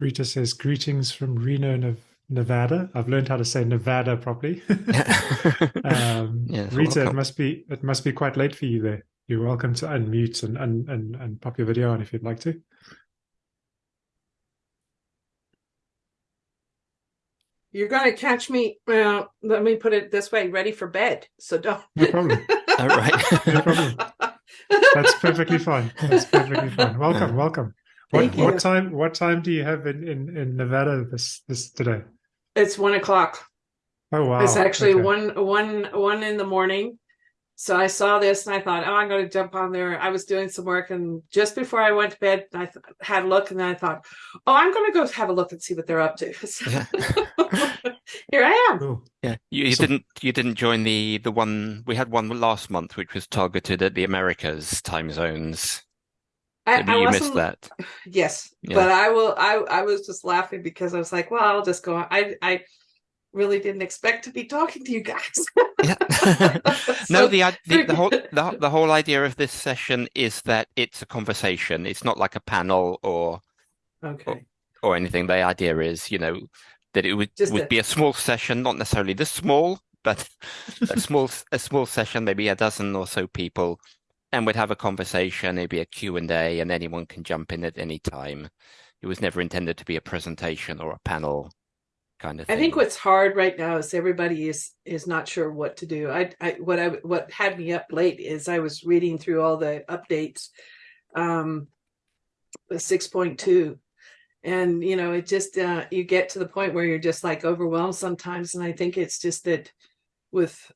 Rita says, greetings from Reno, Nevada. I've learned how to say Nevada properly. um, yeah, Rita, it must be it must be quite late for you there. You're welcome to unmute and, and, and, and pop your video on if you'd like to. You're going to catch me. Well, let me put it this way: ready for bed. So don't. No problem. All right. no problem. That's perfectly fine. That's perfectly fine. Welcome, welcome. What what time what time do you have in, in, in Nevada this this today? It's one o'clock. Oh wow! It's actually okay. one one one in the morning. So I saw this and I thought, oh, I'm going to jump on there. I was doing some work, and just before I went to bed, I th- had a look, and then I thought, oh, I'm going to go have a look and see what they're up to. yeah. Here I am. Yeah, you, you so, didn't you didn't join the the one we had one last month, which was targeted at the Americas time zones. I, I you missed that. Yes, yeah. but I will. I I was just laughing because I was like, well, I'll just go. I I really didn't expect to be talking to you guys. yeah. no, the, the, the whole the, the whole idea of this session is that it's a conversation. It's not like a panel or okay or, or anything. The idea is, you know, that it would Just would a... be a small session, not necessarily this small, but a small a small session, maybe a dozen or so people and we'd have a conversation, it'd be a Q&A and anyone can jump in at any time. It was never intended to be a presentation or a panel kind of thing. I think what's hard right now is everybody is is not sure what to do. I, I what I what had me up late is I was reading through all the updates um 6.2 and you know it just uh you get to the point where you're just like overwhelmed sometimes and I think it's just that with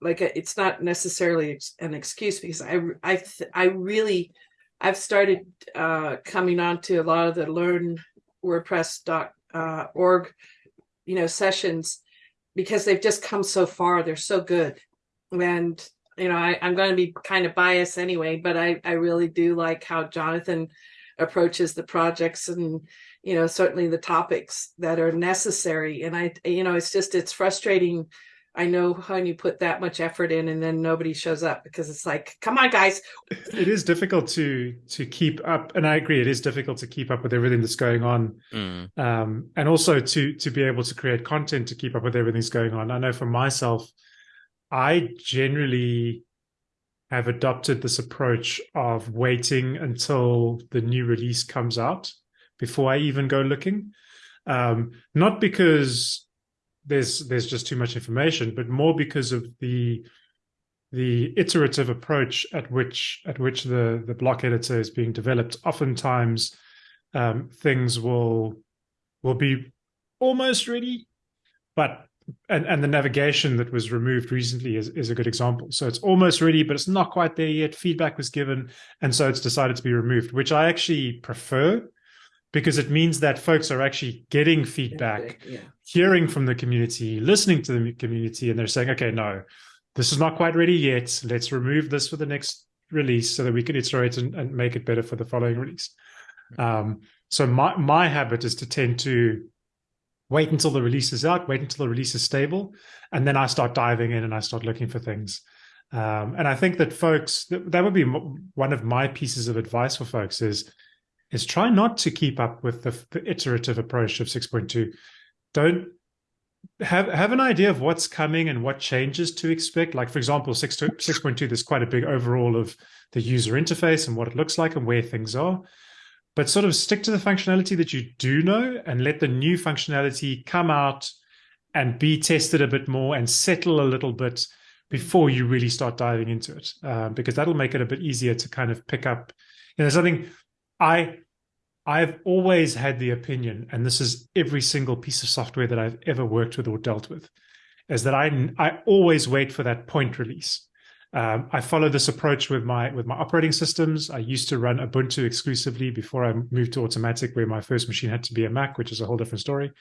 like it's not necessarily an excuse because I I I really I've started uh, coming on to a lot of the learn WordPress uh, you know sessions because they've just come so far. They're so good, and you know I, I'm going to be kind of biased anyway, but I I really do like how Jonathan approaches the projects and you know certainly the topics that are necessary and i you know it's just it's frustrating I know when you put that much effort in and then nobody shows up because it's like, come on, guys. It is difficult to to keep up, and I agree, it is difficult to keep up with everything that's going on, mm. um, and also to to be able to create content to keep up with everything that's going on. I know for myself, I generally have adopted this approach of waiting until the new release comes out before I even go looking. Um, not because there's there's just too much information, but more because of the the iterative approach at which at which the the block editor is being developed. Oftentimes, um, things will will be almost ready, but and and the navigation that was removed recently is is a good example. So it's almost ready, but it's not quite there yet. Feedback was given, and so it's decided to be removed, which I actually prefer because it means that folks are actually getting feedback, yeah. hearing from the community, listening to the community, and they're saying, okay, no, this is not quite ready yet. Let's remove this for the next release so that we can iterate and, and make it better for the following release. Um, so my, my habit is to tend to wait until the release is out, wait until the release is stable, and then I start diving in and I start looking for things. Um, and I think that folks, that, that would be one of my pieces of advice for folks is is try not to keep up with the, the iterative approach of 6.2. Don't have have an idea of what's coming and what changes to expect. Like for example, 6 6.2, there's quite a big overall of the user interface and what it looks like and where things are. But sort of stick to the functionality that you do know and let the new functionality come out and be tested a bit more and settle a little bit before you really start diving into it, uh, because that'll make it a bit easier to kind of pick up. You know, something I I've always had the opinion, and this is every single piece of software that I've ever worked with or dealt with, is that I I always wait for that point release. Um, I follow this approach with my with my operating systems. I used to run Ubuntu exclusively before I moved to Automattic, where my first machine had to be a Mac, which is a whole different story.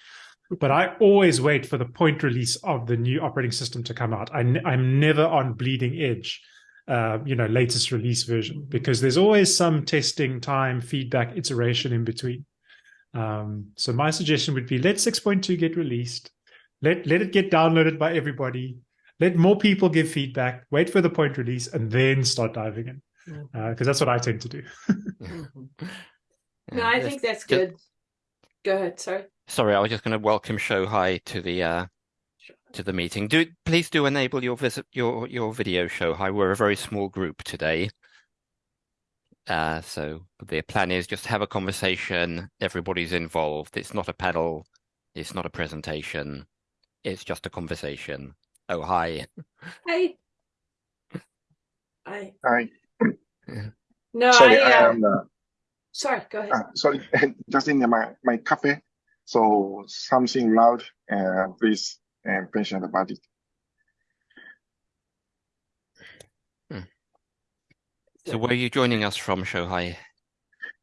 But I always wait for the point release of the new operating system to come out. I, I'm never on bleeding edge uh, you know, latest release version because there's always some testing time, feedback, iteration in between. Um, so my suggestion would be let 6.2 get released, let let it get downloaded by everybody, let more people give feedback, wait for the point release, and then start diving in because uh, that's what I tend to do. mm -hmm. No, I think that's good. Go ahead. Sorry. Sorry, I was just going to welcome Shohei to the uh, to the meeting. Do please do enable your visit your your video show. Hi, We're a very small group today. Uh, so the plan is just have a conversation. Everybody's involved. It's not a panel. It's not a presentation. It's just a conversation. Oh, hi. Hi. Hi. Hi. No, Sorry, I, I uh, am uh, sorry. Go ahead. uh, sorry, just in my my cafe, so something loud. Uh, please uh, mention about it. So where are you joining us from, Shohei?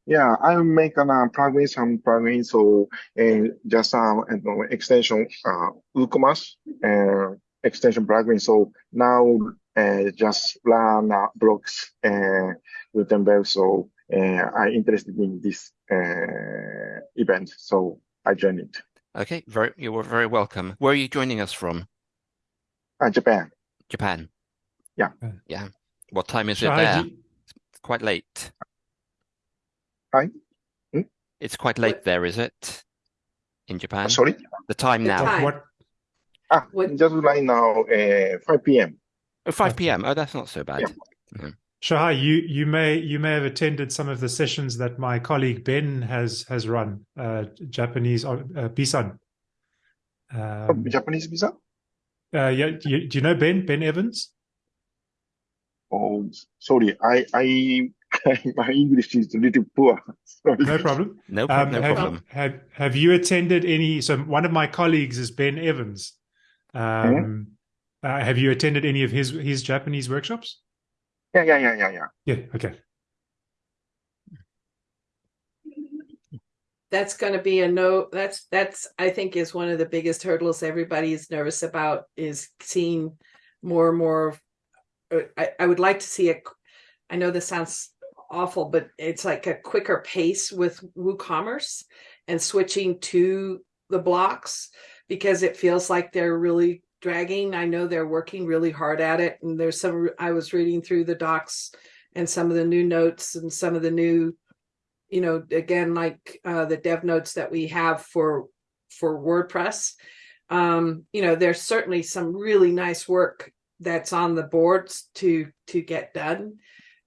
Yeah, I make an a plugin, some plugin, so uh, just um, you know, extension, uh, WooCommerce uh, extension plugin. So now uh, just run uh, blocks uh, Gutenberg. So uh, I interested in this uh, event, so I joined it. Okay, very you were very welcome. Where are you joining us from? Uh, Japan. Japan. Yeah. Yeah. What time is it there? you- It's quite late. Hi? Hmm? It's quite late What- there, is it? In Japan? Sorry. The time The now. time. what Ah, What- just right now, uh, 5 p.m. Oh, 5 p.m. Oh, that's not so bad. Shohei, you you may you may have attended some of the sessions that my colleague Ben has has run, uh, Japanese uh, uh, Bisan. Oh, Um, Japanese visa? uh, yeah, do you, do you know Ben Ben Evans? Oh, sorry. I, I, my English is a little poor. Sorry. No problem. No, Um, no have, problem. have have you attended any? So one of my colleagues is Ben Evans. Um, uh, have you attended any of his his Japanese workshops? Yeah, yeah, yeah, yeah, yeah. Yeah. Okay. that's going to be a no that's that's i think is one of the biggest hurdles everybody is nervous about is seeing more and more uh, I, I would like to see a i know this sounds awful but it's like a quicker pace with woocommerce and switching to the blocks because it feels like they're really dragging. I know they're working really hard at it and there's some i was reading through the docs and some of the new notes and some of the new you know again like uh, the dev notes that we have for for wordpress. Um you know there's certainly some really nice work that's on the boards to to get done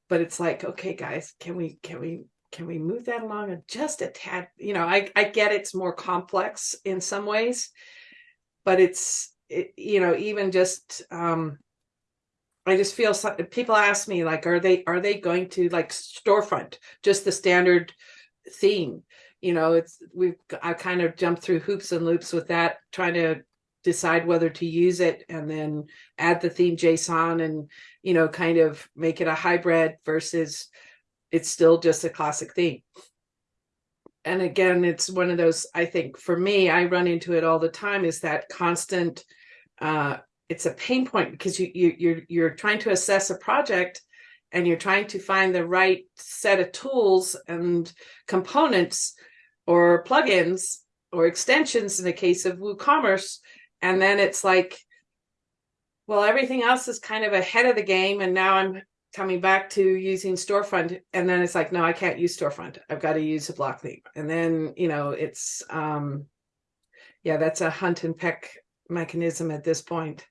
but it's like okay guys can we can we can we move that along just a tad? You know i i get it's more complex in some ways but it's it, you know even just um I just feel some, people ask me like, are they are they going to like storefront just the standard theme? You know, it's we've I kind of jumped through hoops and loops with that, trying to decide whether to use it and then add the theme JSON and you know kind of make it a hybrid versus it's still just a classic theme. And again, it's one of those. I think for me, I run into it all the time. Is that constant? Uh it's a pain point because you, you you're you're trying to assess a project and you're trying to find the right set of tools and components or plugins or extensions in the case of WooCommerce. And then it's like well everything else is kind of ahead of the game and now I'm coming back to using storefront. And then it's like no I can't use storefront. I've got to use a block theme and then you know it's um yeah that's a hunt and peck mechanism at this point.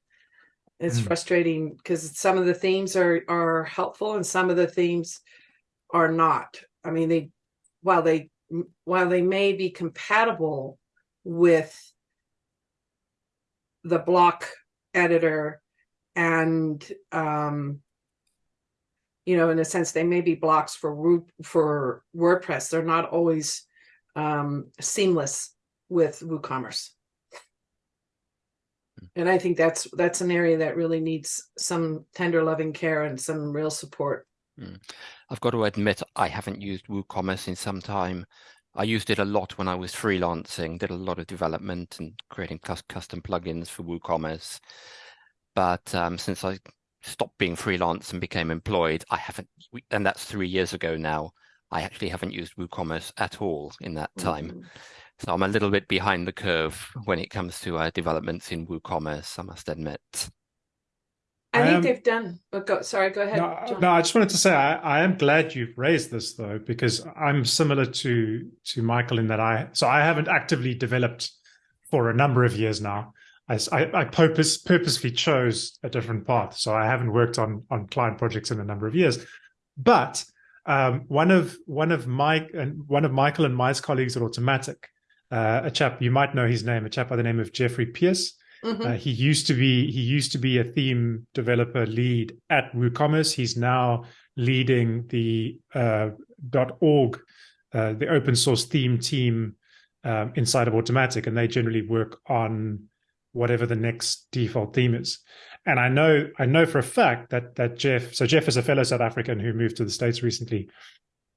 It's Mm. frustrating because some of the themes are are helpful and some of the themes are not. I mean they while they while they may be compatible with the block editor and um you know in a sense they may be blocks for for wordpress. They're not always um seamless with woocommerce and i think that's that's an area that really needs some tender loving care and some real support I've got to admit, I haven't used WooCommerce in some time. I used it a lot when I was freelancing, did a lot of development and creating custom plugins for WooCommerce. But um, since I stopped being freelance and became employed, I haven't, and that's three years ago now. I actually haven't used WooCommerce at all in that time. Mhm. So I'm a little bit behind the curve when it comes to uh, developments in WooCommerce, I must admit. I, I think am, they've done. But go, sorry, go ahead. No, no, I just wanted to say I, I am glad you've raised this though, because I'm similar to to Michael in that I so I haven't actively developed for a number of years now. I, I, I purpose, purposely chose a different path, so I haven't worked on on client projects in a number of years. But um, one of one of Mike and one of Michael and my colleagues at Automattic, uh, a chap you might know his name, a chap by the name of Jeffrey Pearce. Mm-hmm. Uh, he used to be he used to be a theme developer lead at WooCommerce. He's now leading the uh, .org, uh, the open source theme team um, inside of Automattic, and they generally work on whatever the next default theme is. And I know I know for a fact that that Jeff, so Jeff is a fellow South African who moved to the States recently.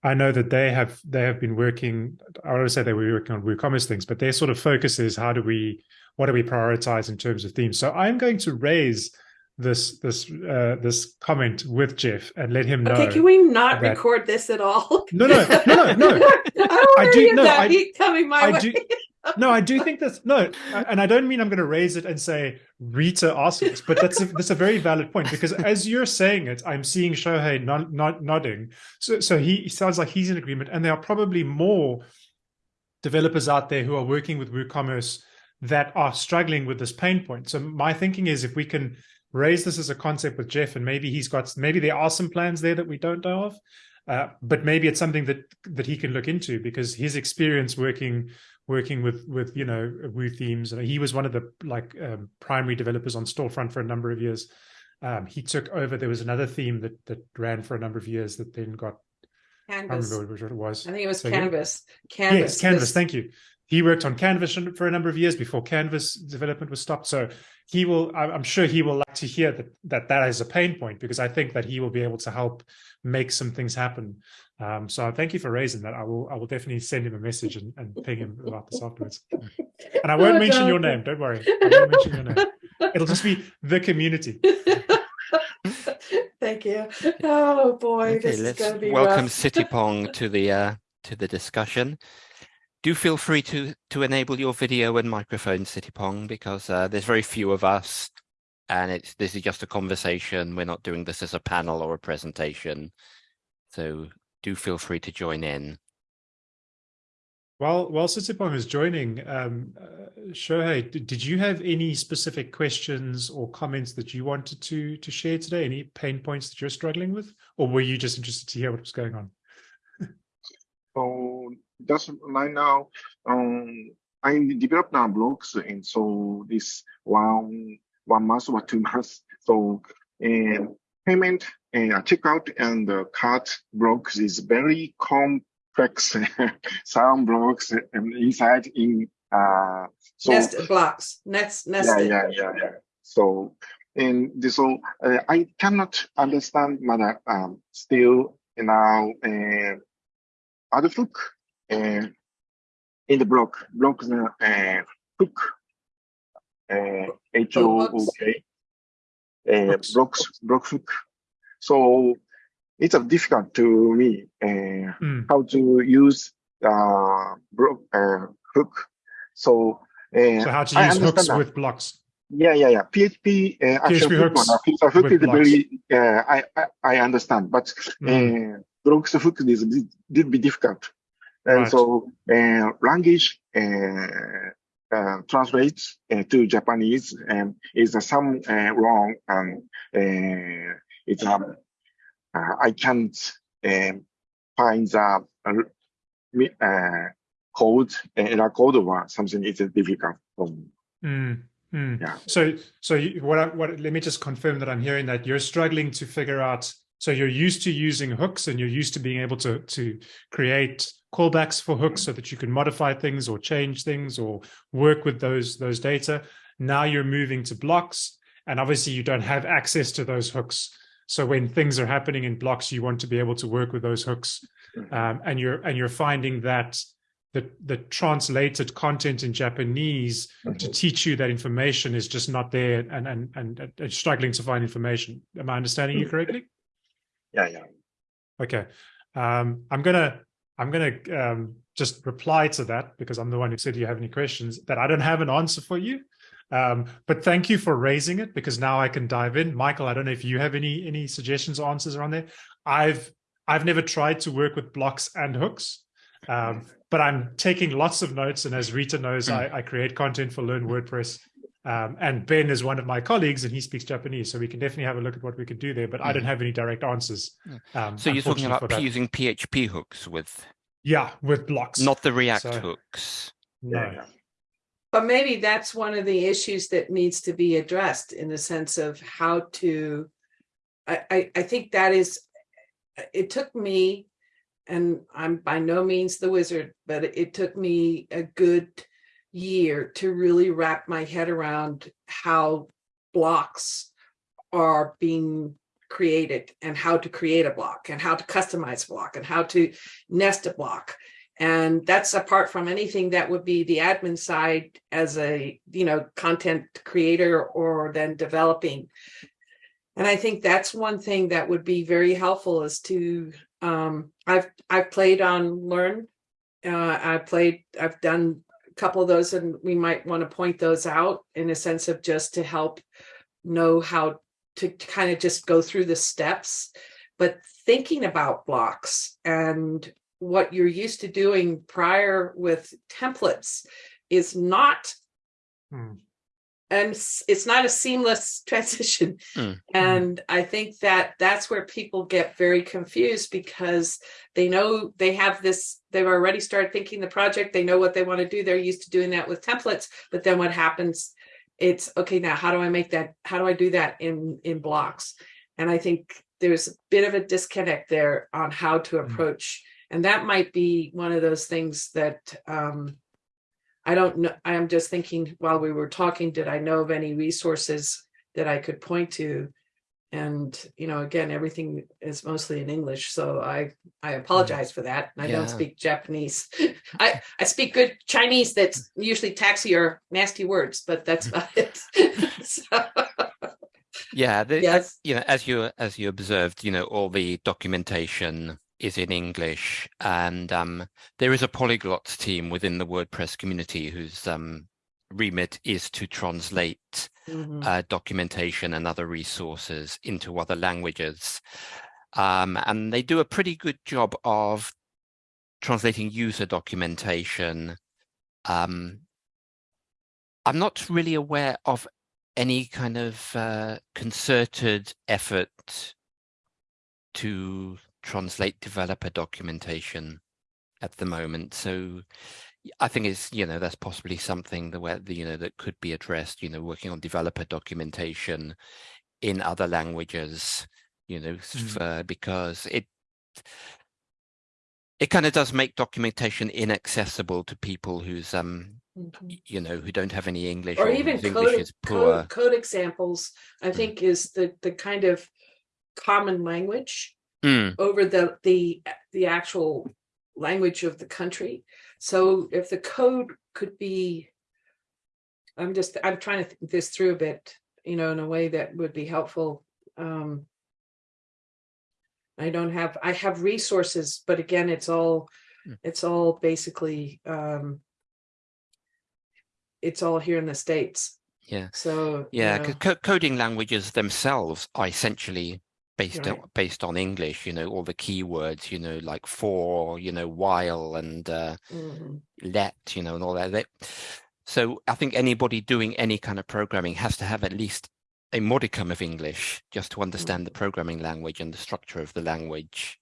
I know that they have they have been working. I would say they were working on WooCommerce things, but their sort of focus is how do we what do we prioritize in terms of themes. So I'm going to raise this this uh, this comment with Jeff and let him know. Okay, can we not that... record this at all? No, no, no, no, no. I, do. No, I, coming my I way. do no, I do think that's no, and I don't mean I'm going to raise it and say Rita asked this, but that's a, that's a very valid point because as you're saying it, I'm seeing Shohei not, not nodding. So so he sounds like he's in agreement, and there are probably more developers out there who are working with WooCommerce that are struggling with this pain point. So my thinking is if we can raise this as a concept with Jeff, and maybe he's got maybe there are some plans there that we don't know of. Uh, but maybe it's something that that he can look into because his experience working working with with you know Woo themes. And he was one of the like um, primary developers on Storefront for a number of years. Um, he took over. There was another theme that that ran for a number of years that then got. Canvas. I remember which it was. I think it was so Canvas. Canvas. Yes, Canvas. This... Thank you. He worked on Canvas for a number of years before Canvas development was stopped. So he will. I'm sure he will like to hear that that that is a pain point because I think that he will be able to help make some things happen um, so thank you for raising that. I will I will definitely send him a message and, and ping him about this afterwards. And I won't oh, mention your name. Don't worry. I won't mention your name. It'll just be the community. thank you. Oh boy, okay, this is going to be welcome rough. CityPong to the uh, to the discussion. Do feel free to to enable your video and microphone, CityPong, because uh, there's very few of us, and it's this is just a conversation. We're not doing this as a panel or a presentation. So do feel free to join in. While while CityPong is joining, um, uh, Shohei, did you have any specific questions or comments that you wanted to to share today? Any pain points that you're struggling with, or were you just interested to hear what was going on? so just right now, um, I developed now blogs, and so this one one month or two months. So and payment and checkout and uh, cart blocks is very complex sound blocks and inside in uh so nested blocks nest nested. yeah yeah yeah yeah so and so uh, i cannot understand but um still now uh uh, in the block block uh, hook uh, h o o k uh, blocks block hook so it's difficult to me uh, mm. how to use uh, uh, hook. So, uh, so how to use hooks that. with blocks? Yeah, yeah, yeah. PHP uh, PHP hooks. Hook, hook is very uh, I, I, I understand, but mm. uh, blocks hook is did be difficult, and right. so uh, language. Uh, uh, translates uh, to Japanese and is uh, some uh, wrong and uh, it's um, uh, I can't um, find the uh, uh, code, error code or something is difficult. Mm, mm. Yeah. So, so you, what? I, what? Let me just confirm that I'm hearing that you're struggling to figure out. So you're used to using hooks, and you're used to being able to to create callbacks for hooks so that you can modify things or change things or work with those those data. Now you're moving to blocks, and obviously you don't have access to those hooks. So when things are happening in blocks, you want to be able to work with those hooks, mm-hmm. um, and you're and you're finding that the the translated content in Japanese to mm-hmm. teach you that information is just not there, and and and, and struggling to find information. Am I understanding you mm-hmm. correctly? Yeah, yeah. Okay, um, I'm gonna I'm gonna um, just reply to that because I'm the one who said, "Do you have any questions?" That I don't have an answer for you. Um, but thank you for raising it because now I can dive in. Michael, I don't know if you have any any suggestions or answers around there. I've I've never tried to work with blocks and hooks, um, but I'm taking lots of notes. And as Rita knows, mm. I, I, create content for Learn WordPress. Um, and Ben is one of my colleagues and he speaks Japanese. So we can definitely have a look at what we could do there, but mm. I don't have any direct answers. Um, so you're talking about using PHP hooks with? Yeah, with blocks. Not the React so, hooks. No. Yeah. But maybe that's one of the issues that needs to be addressed in the sense of how to, I, I, I think that is, it took me, and I'm by no means the wizard, but it took me a good year to really wrap my head around how blocks are being created and how to create a block and how to customize block and how to nest a block. And that's apart from anything that would be the admin side as a, you know, content creator or then developing. And I think that's one thing that would be very helpful is to, um, I've, I've played on Learn. Uh, I played, I've done couple of those and we might want to point those out in a sense of just to help know how to kind of just go through the steps. But thinking about blocks and what you're used to doing prior with templates is not hmm and it's not a seamless transition. Mm. And I think that that's where people get very confused because they know they have this, they've already started thinking the project, they know what they want to do. They're used to doing that with templates, but then what happens, it's okay, now how do I make that, how do I do that in, in blocks? And I think there's a bit of a disconnect there on how to hmm. approach. Mm. And that might be one of those things that um, I don't know. I'm just thinking while we were talking, did I know of any resources that I could point to? And, you know, again, everything is mostly in English. So I, I apologize for that. I yeah. don't speak Japanese. I, I speak good Chinese that's usually taxi or nasty words, but that's about it. so, yeah. The, yes. you know, as you, as you observed, you know, all the documentation is in English, and um, there is a polyglots team within the WordPress community whose um, remit is to translate mm -hmm. uh, documentation and other resources into other languages. Um, and they do a pretty good job of translating user documentation. Um, I'm not really aware of any kind of uh, concerted effort to translate developer documentation at the moment. So I think it's, you know, that's possibly something that where, you know, that could be addressed, you know, working on developer documentation in other languages, you know, mm. for, because it, it kind of does make documentation inaccessible to people who's, um, mm -hmm. you know, who don't have any English or, or even code, code, code, examples, I mm. think is the, the kind of common language mm. over the the the actual language of the country. So if the code could be, I'm just I'm trying to think this through a bit, you know, in a way that would be helpful. Um, I don't have I have resources, but again, it's all mm. it's all basically um, it's all here in the states. Yeah. So yeah, you know. coding languages themselves are essentially based right. on, based on English, you know, all the keywords, you know, like for, you know, while and uh, mm -hmm. let, you know, and all that. So I think anybody doing any kind of programming has to have at least a modicum of English just to understand mm -hmm. the programming language and the structure of the language.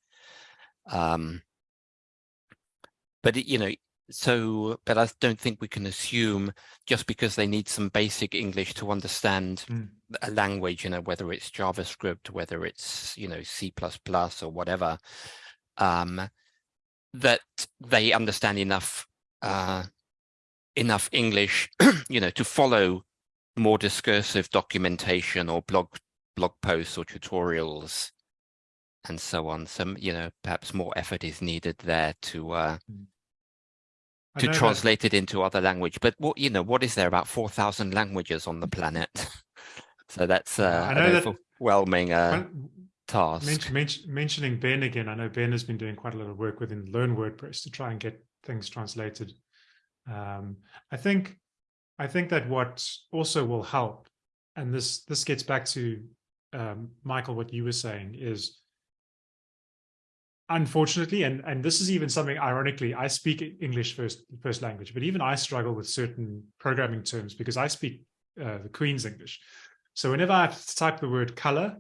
Um, but, it, you know, so but i don't think we can assume just because they need some basic english to understand mm. a language you know whether it's javascript whether it's you know c++ or whatever um that they understand enough uh enough english you know to follow more discursive documentation or blog blog posts or tutorials and so on some you know perhaps more effort is needed there to uh mm to translate that... it into other language. But what you know, what is there about four thousand languages on the planet? so that's uh, I know an overwhelming uh, task. Mention, mention, mentioning Ben again, I know Ben has been doing quite a lot of work within Learn WordPress to try and get things translated. Um, I think I think that what also will help, and this this gets back to um, Michael, what you were saying is, unfortunately, and and this is even something ironically, I speak English first first language, but even I struggle with certain programming terms because I speak uh, the Queen's English. So whenever I have to type the word color,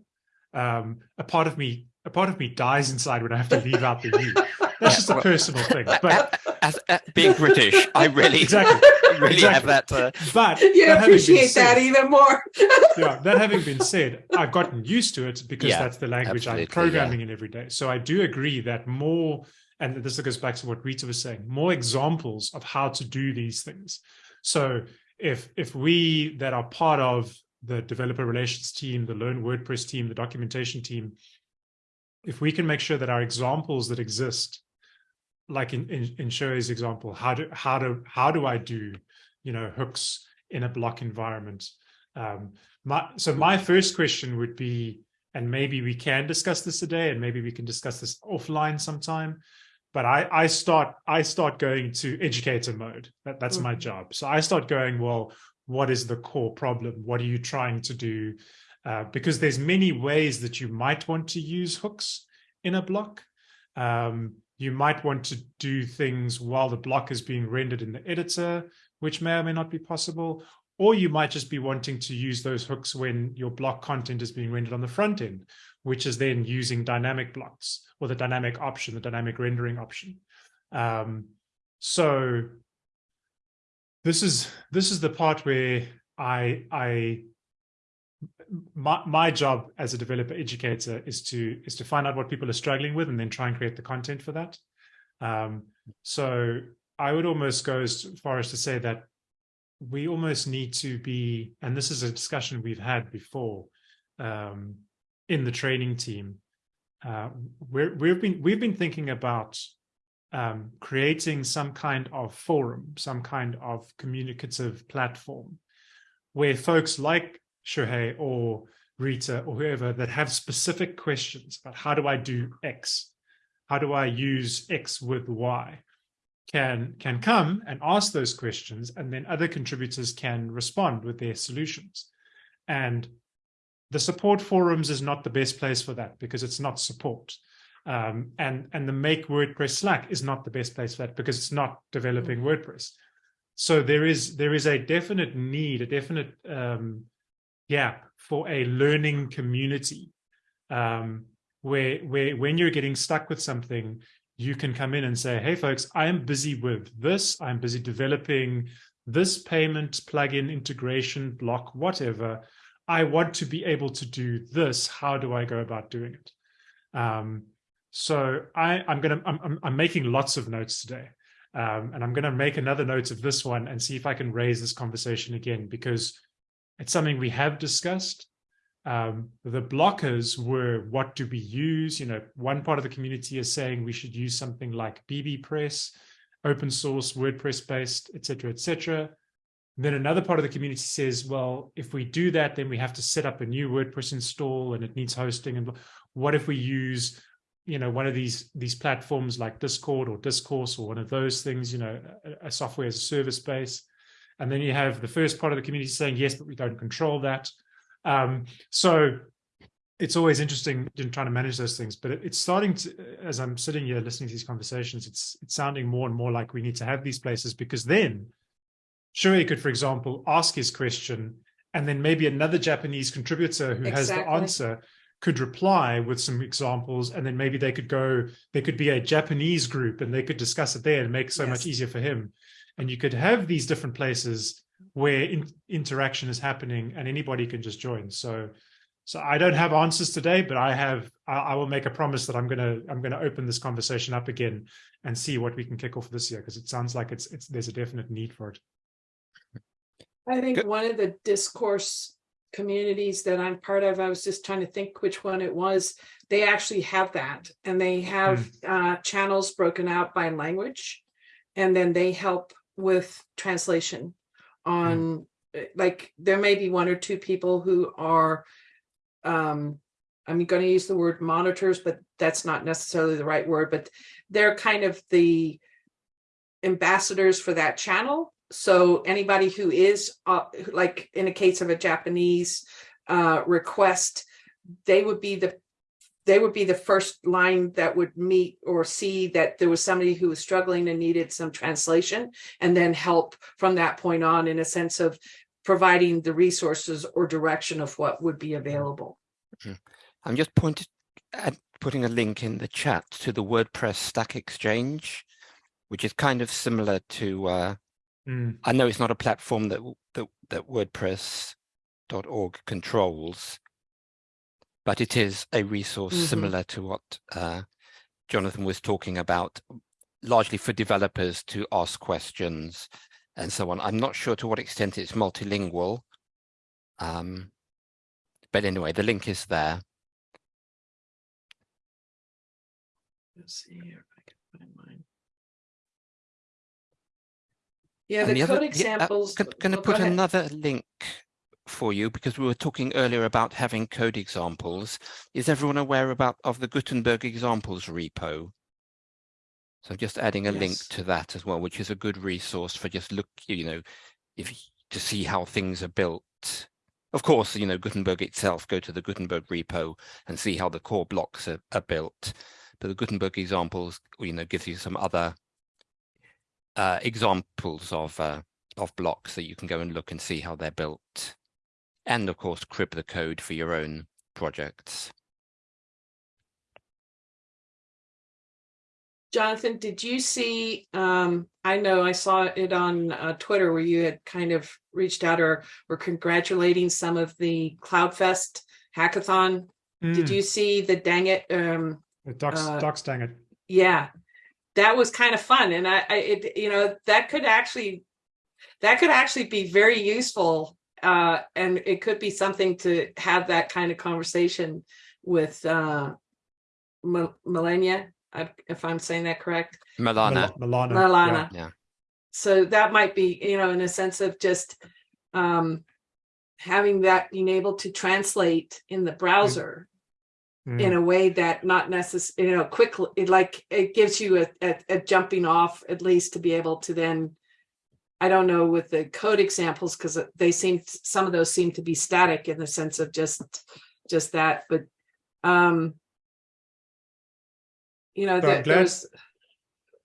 um, a part of me a part of me dies inside when I have to leave out the U. That's just a personal thing. But as, as being British, I really exactly really exactly. have that. Uh, But You that having appreciate that said- even more. yeah, that having been said, I've gotten used to it because Yeah, that's the language I'm absolutely, programming in every day. So I do agree that more, and this goes back to what Rita was saying, more examples of how to do these things. So if if we that are part of the developer relations team, the Learn WordPress team, the documentation team, if we can make sure that our examples that exist, like in in, in Shohei's example, how do how do how do I do, you know, hooks in a block environment? Um, my, so my first question would be, and maybe we can discuss this today, and maybe we can discuss this offline sometime. But I, I start I start going to educator mode. That, that's my Mhm. job. So I start going, well, what is the core problem? What are you trying to do? Uh, because there's many ways that you might want to use hooks in a block. Um, you might want to do things while the block is being rendered in the editor, which may or may not be possible. Or you might just be wanting to use those hooks when your block content is being rendered on the front end, which is then using dynamic blocks or the dynamic option, the dynamic rendering option. Um, so this is this is the part where I I my my job as a developer educator is to is to find out what people are struggling with and then try and create the content for that. Um, so I would almost go as far as to say that we almost need to be, and this is a discussion we've had before um, in the training team. Uh, we're, we've been we've been thinking about um, creating some kind of forum, some kind of communicative platform where folks like Shohei or Rita or whoever that have specific questions about how do I do X? How do I use X with Y? Can, can come and ask those questions and then other contributors can respond with their solutions. And the support forums is not the best place for that because it's not support. Um, and, and the make WordPress Slack is not the best place for that because it's not developing WordPress. So there is there is a definite need, a definite um, gap for a learning community um, where where when you're getting stuck with something, you can come in and say, "Hey, folks, I am busy with this. I'm busy developing this payment plugin integration block, whatever. I want to be able to do this. How do I go about doing it?" Um, so I, I'm gonna I'm, I'm, I'm making lots of notes today. Um, and I'm going to make another note of this one and see if I can raise this conversation again, because it's something we have discussed. Um, the blockers were what do we use? You know, one part of the community is saying we should use something like bbPress, open source, WordPress based, et cetera, et cetera. Then another part of the community says, well, if we do that, then we have to set up a new WordPress install and it needs hosting. And what if we use you know one of these these platforms like discord or discourse or one of those things you know a, a, software as a service base and then you have the first part of the community saying yes but we don't control that um, so it's always interesting in trying to manage those things but it, it's starting to as i'm sitting here listening to these conversations it's it's sounding more and more like we need to have these places because then Shohei could for example ask his question and then maybe another japanese contributor who has the answer could reply with some examples and then maybe they could go there could be a japanese group and they could discuss it there and make it so much easier for him. And you could have these different places where in, interaction is happening and anybody can just join so so i don't have answers today but i have i, I will make a promise that i'm going to i'm going to open this conversation up again and see what we can kick off this year because it sounds like it's it's there's a definite need for it I think Good. one of the discourse communities that I'm part of, I was just trying to think which one it was. They actually have that and they have uh, channels broken out by language. And then they help with translation on, uh, like, there may be one or two people who are, um, I'm going to use the word monitors, but that's not necessarily the right word, but they're kind of the ambassadors for that channel. So anybody who is uh, like in a case of a Japanese uh, request, they would be the they would be the first line that would meet or see that there was somebody who was struggling and needed some translation and then help from that point on in a sense of providing the resources or direction of what would be available. Mm-hmm. I'm just pointed at putting a link in the chat to the WordPress Stack Exchange, which is kind of similar to, uh, mm. I know it's not a platform that, that, that WordPress.org controls, but it is a resource mm -hmm. similar to what uh, Jonathan was talking about, largely for developers to ask questions and so on. I'm not sure to what extent it's multilingual, um, but anyway, the link is there. Let's see here if I can find mine. Yeah, the, the code other, examples. Yeah, uh, can, can I put another link for you because we were talking earlier about having code examples. Is everyone aware about of the Gutenberg examples repo? So just adding a yes. link to that as well, which is a good resource for just look, you know, if to see how things are built. Of course, you know, Gutenberg itself, go to the Gutenberg repo and see how the core blocks are, are built. But the Gutenberg examples, you know, gives you some other uh, examples of uh, of blocks that you can go and look and see how they're built and of course crib the code for your own projects. Jonathan, did you see, um, I know I saw it on uh, Twitter where you had kind of reached out or were congratulating some of the CloudFest hackathon. Mm. Did you see the dang it? Um, the docs, uh, docs dang it. Yeah, that was kind of fun. And I, I it, you know, that could actually, that could actually be very useful uh, and it could be something to have that kind of conversation with uh, Melania, if I'm saying that correct. Milana. Milana. Milana. Yeah. So that might be, you know, in a sense of just um, having that being able to translate in the browser mm. in a way that not necessarily, you know, quickly, like it gives you a, a, a jumping off at least to be able to then I don't know with the code examples because they seem some of those seem to be static in the sense of just just that, but um, you know, I'm glad,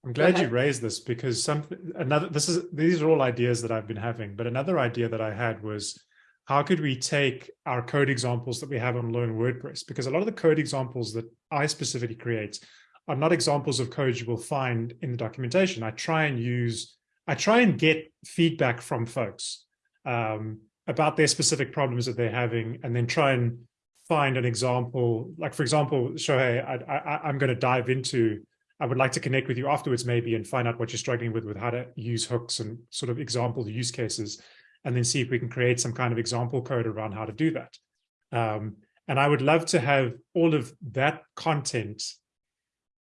I'm glad you raised this because some another this is these are all ideas that I've been having, but another idea that I had was how could we take our code examples that we have on Learn WordPress? Because a lot of the code examples that I specifically create are not examples of code you will find in the documentation. I try and use I try and get feedback from folks um, about their specific problems that they're having, and then try and find an example. Like, for example, Shohei, I, I'm going to dive into, I would like to connect with you afterwards maybe and find out what you're struggling with, with how to use hooks and sort of example use cases, and then see if we can create some kind of example code around how to do that. Um, and I would love to have all of that content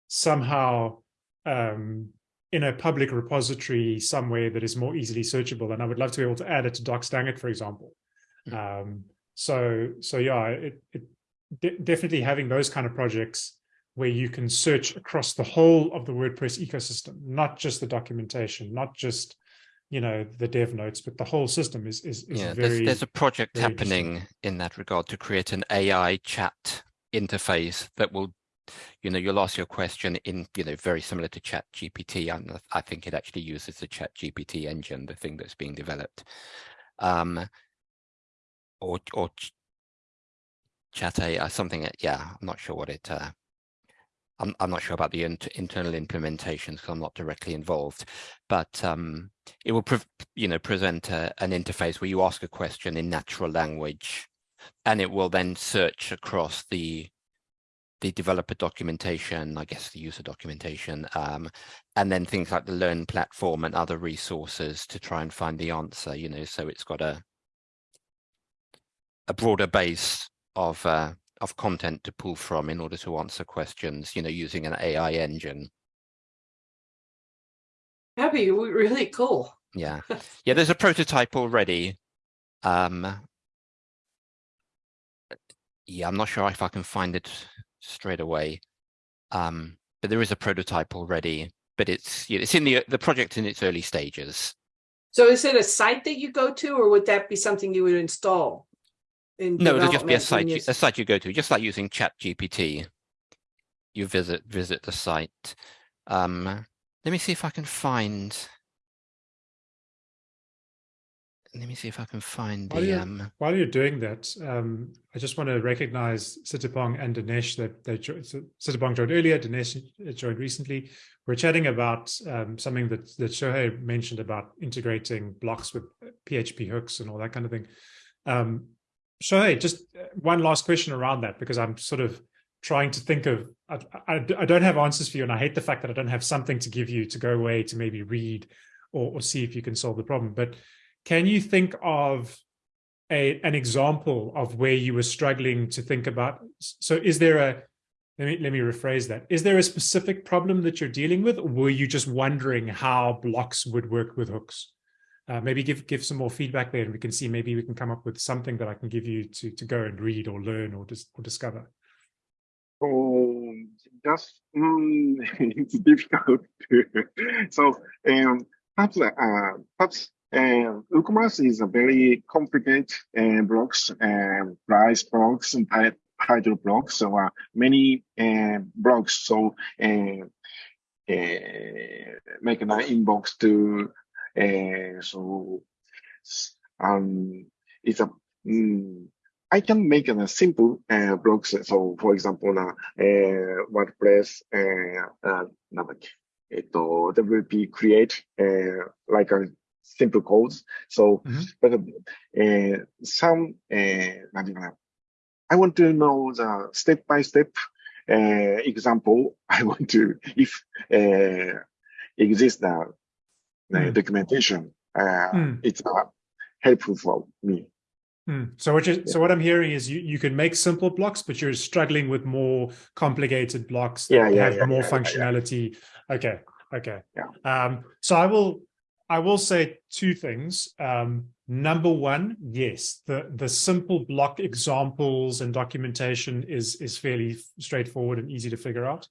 somehow um, in a public repository somewhere that is more easily searchable. And I would love to be able to add it to DocsDangIt, for example. Mm -hmm. um, so, so yeah, it, it de definitely having those kind of projects where you can search across the whole of the WordPress ecosystem, not just the documentation, not just you know the dev notes, but the whole system is is, is yeah. Very, there's, there's a project happening in that regard to create an AI chat interface that will you know, you'll ask your question in, you know, very similar to Chat GPT. And I think it actually uses the Chat GPT engine, the thing that's being developed. Um, or, or Chat AI, something, yeah, I'm not sure what it, uh, I'm, I'm not sure about the inter internal implementations because I'm not directly involved, but um, it will, you know, present a, an interface where you ask a question in natural language and it will then search across the the developer documentation, I guess the user documentation, um, and then things like the Learn platform and other resources to try and find the answer, you know, so it's got a a broader base of uh, of content to pull from in order to answer questions, you know, using an AI engine. That'd be really cool. Yeah, yeah. There's a prototype already. Um, yeah, I'm not sure if I can find it straight away. Um, but there is a prototype already, but it's you know, it's in the the project in its early stages. So is it a site that you go to, or would that be something you would install? In No, it'll just be a site, you a site you go to, just like using Chat GPT. You visit, visit the site. Um, let me see if I can find. Let me see if I can find While the, you're, um, while you're doing that, um, I just want to recognize Sitapong and Dinesh that they jo- so Sitapong joined earlier, Dinesh joined recently. We're chatting about um, something that, that Shohei mentioned about integrating blocks with PHP hooks and all that kind of thing. Um, Shohei, just uh, one last question around that, because I'm sort of trying to think of, I, I, I don't have answers for you, and I hate the fact that I don't have something to give you to go away to maybe read or, or see if you can solve the problem. But can you think of a an example of where you were struggling to think about? So is there a let me let me rephrase that. Is there a specific problem that you're dealing with, or were you just wondering how blocks would work with hooks? Uh, maybe give give some more feedback there, and we can see maybe we can come up with something that I can give you to to go and read or learn or dis or discover. Oh, just mm, it's difficult. so um, perhaps uh, perhaps um, and WooCommerce is a very complicated uh, blocks, um, uh, price blocks, and type blocks. So uh, many uh, blocks. So uh, make an inbox to uh, so um it's a mm, I can make a simple uh, blocks. So for example, uh, uh WordPress uh, uh, WP uh, create like a simple codes. So, mm -hmm. but uh, some, uh, I want to know the step by step uh, example. I want to, if eh, uh, exists the, the mm. documentation, mm. it's uh, helpful for me. Mm. So what you so what I'm hearing is you, you can make simple blocks, but you're struggling with more complicated blocks that yeah, yeah, have yeah, more functionality. Okay, okay. Um, so I will I will say two things. Um, number one, yes, the the simple block examples and documentation is is fairly straightforward and easy to figure out.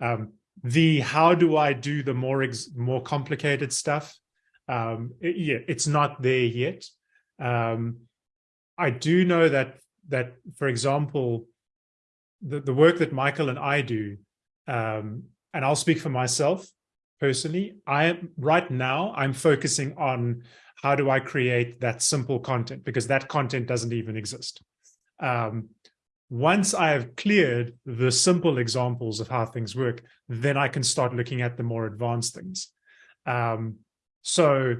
Um, the how do I do the more more complicated stuff? Um, it- yeah, it's not there yet. Um, I do know that that, for example, the, the work that Michael and I do, um, and I'll speak for myself personally, I am right now, I'm focusing on how do I create that simple content because that content doesn't even exist. Um, once I have cleared the simple examples of how things work, then I can start looking at the more advanced things. Um, so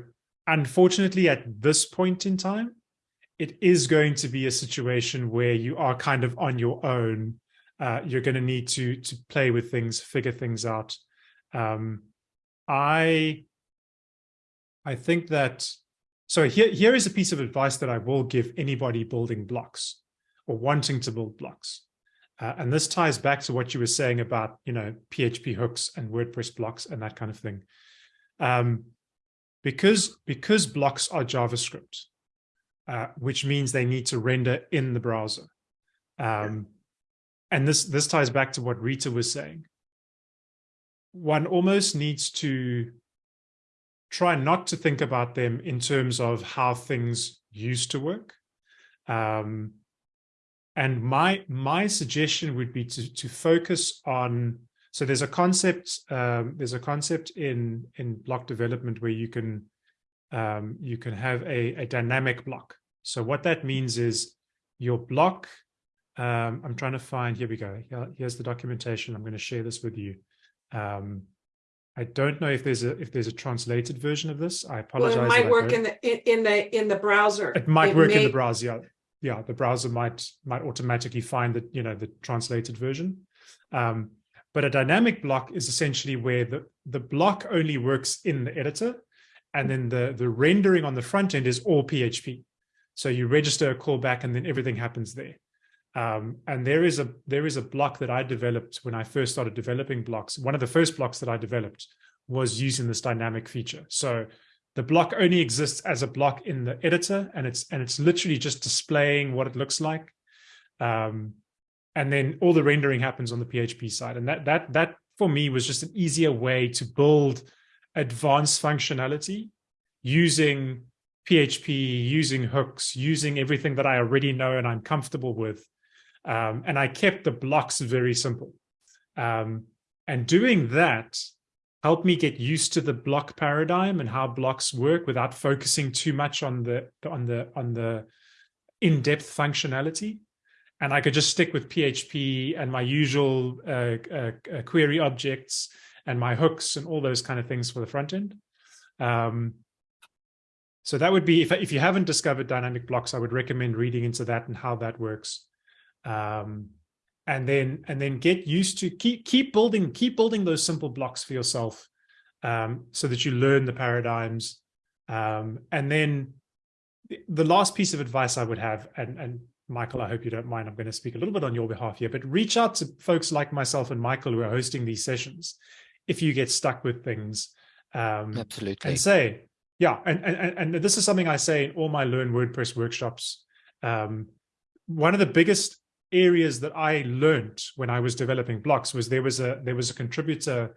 unfortunately, at this point in time, it is going to be a situation where you are kind of on your own. Uh, you're going to need to to play with things, figure things out. Um, I I think that so here here is a piece of advice that I will give anybody building blocks or wanting to build blocks. Uh, and this ties back to what you were saying about you know PHP hooks and WordPress blocks and that kind of thing. Um, because because blocks are JavaScript, uh, which means they need to render in the browser. Um, and this this ties back to what Rita was saying. One almost needs to try not to think about them in terms of how things used to work. Um, and my my suggestion would be to to focus on. So there's a concept um, there's a concept in in block development where you can um, you can have a, a dynamic block. So what that means is your block. Um, I'm trying to find. Here we go. Here, here's the documentation. I'm going to share this with you. Um, I don't know if there's a if there's a translated version of this. I Well, apologize. it might work in the, in the, in the browser. It might work in the browser. Yeah. yeah, the browser might might automatically find the you know the translated version. Um, but a dynamic block is essentially where the the block only works in the editor, and then the the rendering on the front end is all PHP. So you register a callback, and then everything happens there. Um, and there is a there is a block that I developed when I first started developing blocks. One of the first blocks that I developed was using this dynamic feature. So the block only exists as a block in the editor, and it's and it's literally just displaying what it looks like. Um, and then all the rendering happens on the PHP side. And that that that for me was just an easier way to build advanced functionality using PHP, using hooks, using everything that I already know and I'm comfortable with. Um, and I kept the blocks very simple. Um, and doing that helped me get used to the block paradigm and how blocks work without focusing too much on the on the on the in-depth functionality. And I could just stick with PHP and my usual uh, uh, uh, query objects and my hooks and all those kind of things for the front end. Um, so that would be, if, if you haven't discovered dynamic blocks, I would recommend reading into that and how that works. Um, and then and then get used to keep keep building keep building those simple blocks for yourself um, so that you learn the paradigms. Um, and then the last piece of advice I would have, and, and Michael, I hope you don't mind, I'm going to speak a little bit on your behalf here, but reach out to folks like myself and Michael who are hosting these sessions if you get stuck with things. Um, Absolutely. And say, yeah, and, and, and this is something I say in all my Learn WordPress workshops. Um, one of the biggest areas that I learned when I was developing blocks was there was a there was a contributor.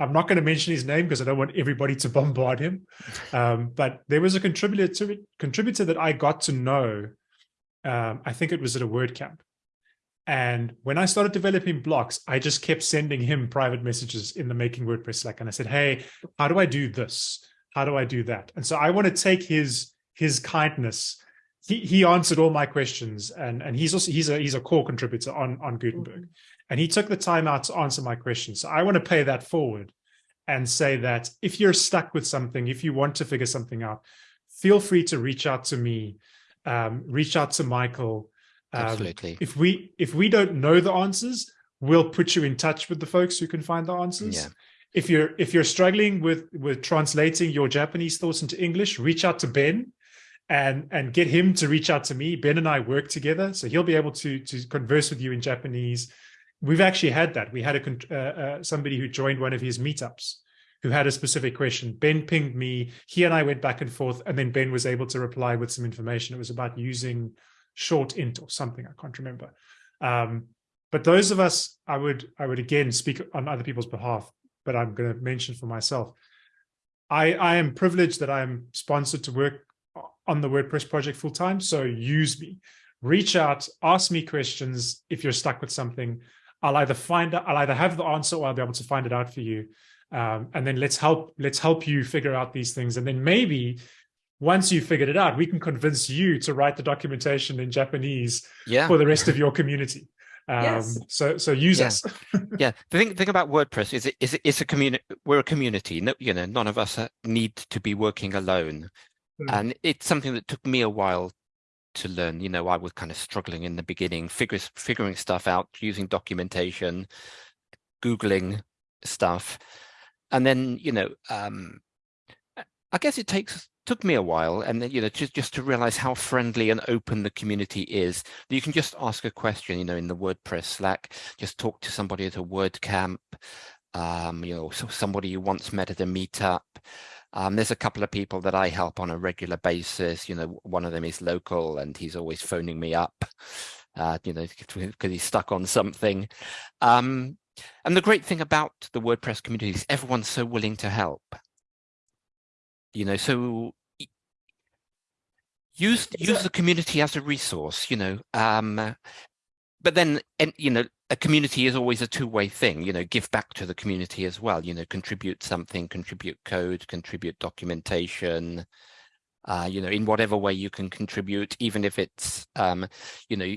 I'm not going to mention his name because I don't want everybody to bombard him. Um, but there was a contributor contributor that I got to know. Um, I think it was at a WordCamp. And when I started developing blocks, I just kept sending him private messages in the Making WordPress Slack. And I said, hey, how do I do this? How do I do that? And so I want to take his his kindness he he answered all my questions and and he's also he's a he's a core contributor on on Gutenberg. Mm -hmm. and he took the time out to answer my questions. So I want to pay that forward and say that if you're stuck with something if you want to figure something out feel free to reach out to me um, reach out to Michael. Um, absolutely. if we if we don't know the answers we'll put you in touch with the folks who can find the answers. Yeah. If you're if you're struggling with with translating your Japanese thoughts into English reach out to Ben and and get him to reach out to me. Ben and I work together, so he'll be able to to converse with you in Japanese. We've actually had that. We had a uh, uh, somebody who joined one of his meetups who had a specific question. Ben pinged me. He and I went back and forth, and then Ben was able to reply with some information. It was about using SHORTINIT or something. I can't remember. Um, but those of us, I would I would again speak on other people's behalf, but I'm going to mention for myself. I, I am privileged that I'm sponsored to work on the WordPress project full time. So use me, reach out, ask me questions. If you're stuck with something, I'll either find out, I'll either have the answer or I'll be able to find it out for you. Um, and then let's help, let's help you figure out these things. And then maybe once you've figured it out, we can convince you to write the documentation in Japanese yeah. for the rest of your community. Um, yes. so, so use yeah. us. yeah. The thing, thing about WordPress is it, is it, it's a community. We're a community. No, you know, none of us need to be working alone. Mm. And it's something that took me a while to learn. You know, I was kind of struggling in the beginning, figure, figuring stuff out, using documentation, Googling stuff. And then, you know, um, I guess it takes took me a while and then you know just just to realize how friendly and open the community is you can just ask a question you know in the wordpress slack just talk to somebody at a wordcamp um you know so somebody you once met at a meetup um, there's a couple of people that I help on a regular basis. You know, one of them is local and he's always phoning me up, uh, you know, because he's stuck on something. Um, and the great thing about the WordPress community is everyone's so willing to help. You know, so use use the community as a resource, you know, um, but then, and, you know, a community is always a two-way thing, you know, give back to the community as well, you know, contribute something, contribute code, contribute documentation, uh, you know, in whatever way you can contribute, even if it's, um, you know,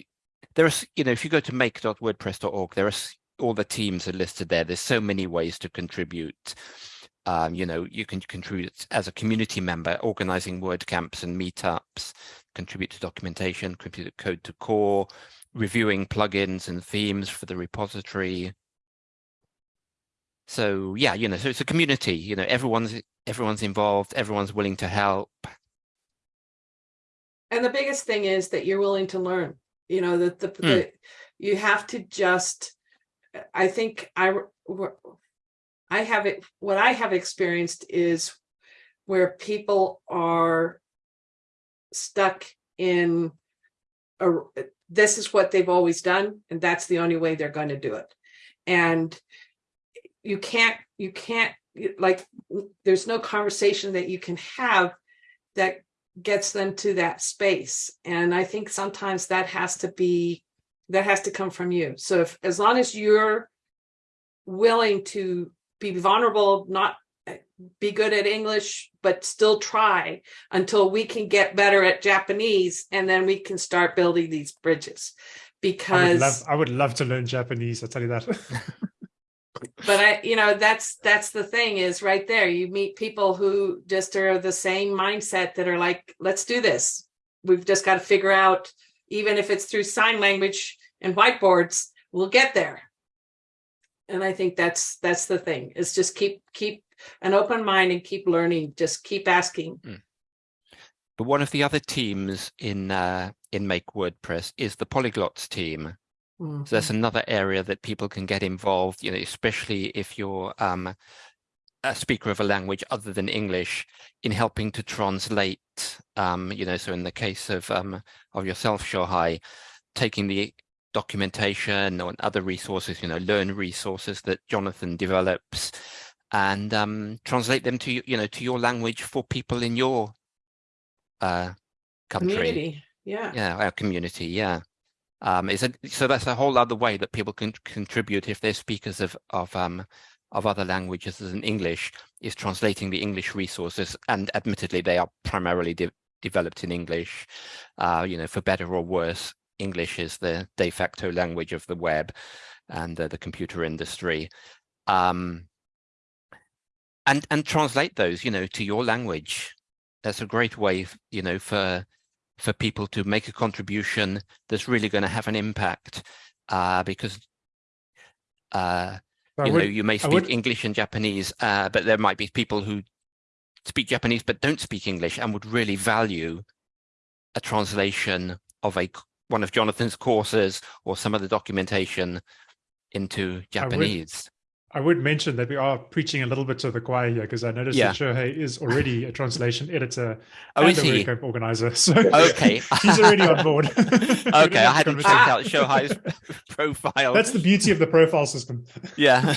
there are, you know, if you go to make.wordpress.org, there are all the teams are listed there. There's so many ways to contribute. Um, you know, you can contribute as a community member, organizing WordCamps and meetups, contribute to documentation, contribute code to core, reviewing plugins and themes for the repository. So yeah, you know, so it's a community, you know, everyone's everyone's involved, everyone's willing to help. And the biggest thing is that you're willing to learn, you know, that the, mm. the you have to just, I think I, I have it, what I have experienced is where people are stuck in a, this is what they've always done and that's the only way they're going to do it and you can't you can't like there's no conversation that you can have that gets them to that space. And I think sometimes that has to be, that has to come from you. So if, as long as you're willing to be vulnerable, not be good at English, but still try until we can get better at Japanese and then we can start building these bridges. Because I would love, I would love to learn Japanese, I'll tell you that. but I, you know, that's that's the thing is right there. You meet people who just are the same mindset that are like, let's do this. We've just got to figure out, even if it's through sign language and whiteboards, we'll get there. And I think that's that's the thing is just keep keep an open mind and keep learning. Just keep asking. Mm. But one of the other teams in uh, in Make WordPress is the Polyglots team. Mm -hmm. So that's mm-hmm. another area that people can get involved, you know, especially if you're um, a speaker of a language other than English in helping to translate, um, you know, so in the case of um, of yourself, Shohei, taking the documentation or other resources, you know, learn resources that Jonathan develops and um, translate them to, you know, to your language for people in your uh, country. Community. Yeah. Yeah, our community. Yeah. Um, so that's a whole other way that people can contribute if they're speakers of of um, of other languages than English is translating the English resources, and admittedly they are primarily de developed in English. Uh, you know, for better or worse, English is the de facto language of the web and uh, the computer industry. Um, and and translate those, you know, to your language. That's a great way, you know, for for people to make a contribution that's really going to have an impact uh, because uh, you would, know you may speak. English and Japanese, uh, but there might be people who speak Japanese but don't speak English and would really value a translation of a one of Jonathan's courses or some of the documentation into Japanese. I would mention that we are preaching a little bit to the choir here because I noticed yeah. that Shohei is already a translation editor oh, and a he? WordCamp organizer. So okay. he's already on board. okay, I hadn't checked out Shohei's profile. That's the beauty of the profile system. Yeah.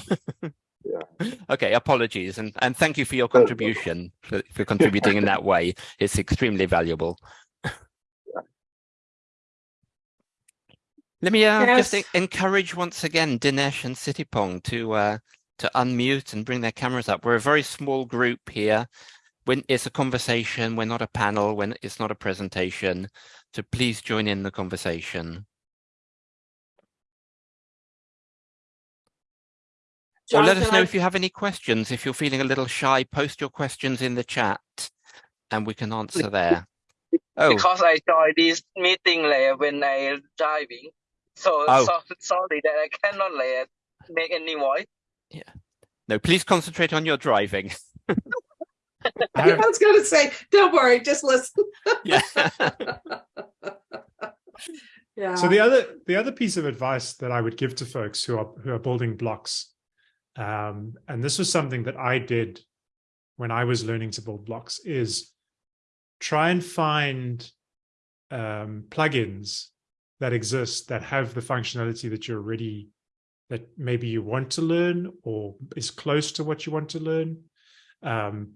yeah. Okay, apologies and, and thank you for your contribution, for, for contributing in that way. It's extremely valuable. Let me uh, yes. just encourage once again Dinesh and Sitipong to uh, to unmute and bring their cameras up. We're a very small group here. When it's a conversation, we're not a panel. When it's not a presentation, so please join in the conversation. Jonathan, or let us know I... if you have any questions. If you're feeling a little shy, post your questions in the chat, and we can answer there. Oh. Because I joined this meeting later when I driving. So, oh. so sorry that I cannot like, make any voice. Yeah. No, please concentrate on your driving. I was going to say, don't worry, just listen. yeah. yeah. So the other the other piece of advice that I would give to folks who are who are building blocks, um, and this was something that I did when I was learning to build blocks, is try and find um, plugins that exist that have the functionality that you're already that maybe you want to learn or is close to what you want to learn. Um,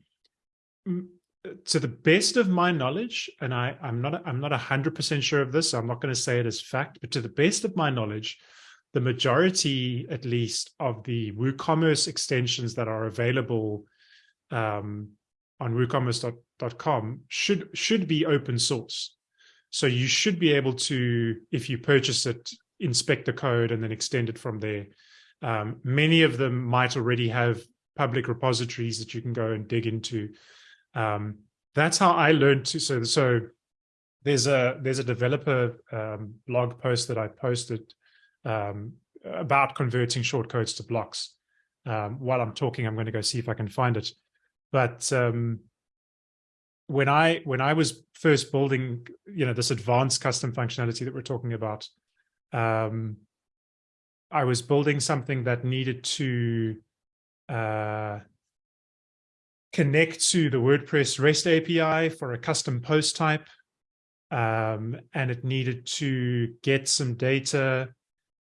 to the best of my knowledge, and I, I'm not I'm not hundred percent sure of this, so I'm not going to say it as fact, but to the best of my knowledge, the majority, at least, of the WooCommerce extensions that are available um, on WooCommerce.com should should be open source. So you should be able to, if you purchase it, inspect the code and then extend it from there. Um, many of them might already have public repositories that you can go and dig into. Um, that's how I learned to. So, so there's a there's a developer um, blog post that I posted um, about converting shortcodes to blocks. Um, while I'm talking, I'm going to go see if I can find it. But um, when I when I was first building, you know, this advanced custom functionality that we're talking about, um, I was building something that needed to uh, connect to the WordPress REST API for a custom post type. Um, and it needed to get some data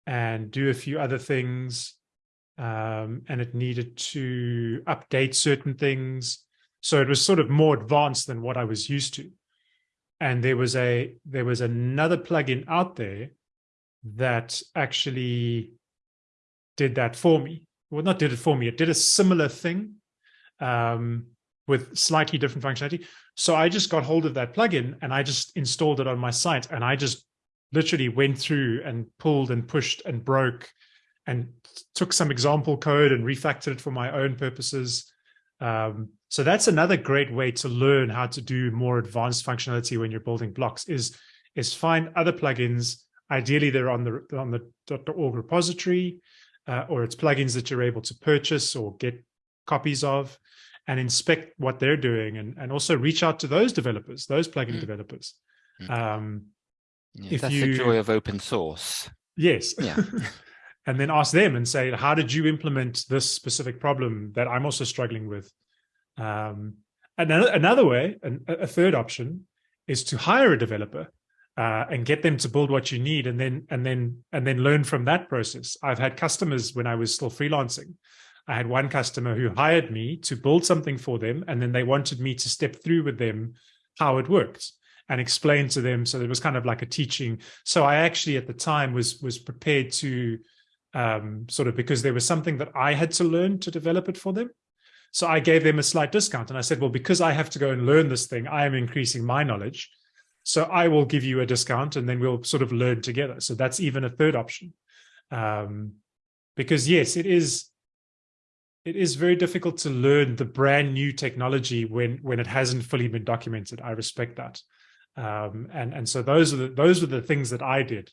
and do a few other things. Um, and it needed to update certain things So it was sort of more advanced than what I was used to. And there was a there was another plugin out there that actually did that for me. Well, not did it for me. It did a similar thing um, with slightly different functionality. So I just got hold of that plugin and I just installed it on my site and I just literally went through and pulled and pushed and broke and took some example code and refactored it for my own purposes. Um, so that's another great way to learn how to do more advanced functionality when you're building blocks is, is find other plugins. Ideally, they're on the on the .org repository, uh, or it's plugins that you're able to purchase or get copies of and inspect what they're doing and, and also reach out to those developers, those plugin mm. developers. Mm. Um, yeah, if that's you, the joy of open source. Yes. Yeah. and then ask them and say, how did you implement this specific problem that I'm also struggling with? Um, another, another way, an, a third option, is to hire a developer uh, and get them to build what you need, and then and then and then learn from that process. I've had customers when I was still freelancing. I had one customer who hired me to build something for them, and then they wanted me to step through with them how it worked and explain to them. So it was kind of like a teaching. So I actually at the time was was prepared to um, sort of because there was something that I had to learn to develop it for them. So I gave them a slight discount and I said, well, because I have to go and learn this thing, I am increasing my knowledge. So I will give you a discount and then we'll sort of learn together. So that's even a third option. Um, because yes, it is, it is very difficult to learn the brand new technology when, when it hasn't fully been documented. I respect that. Um, and, and so those are the, those are the things that I did,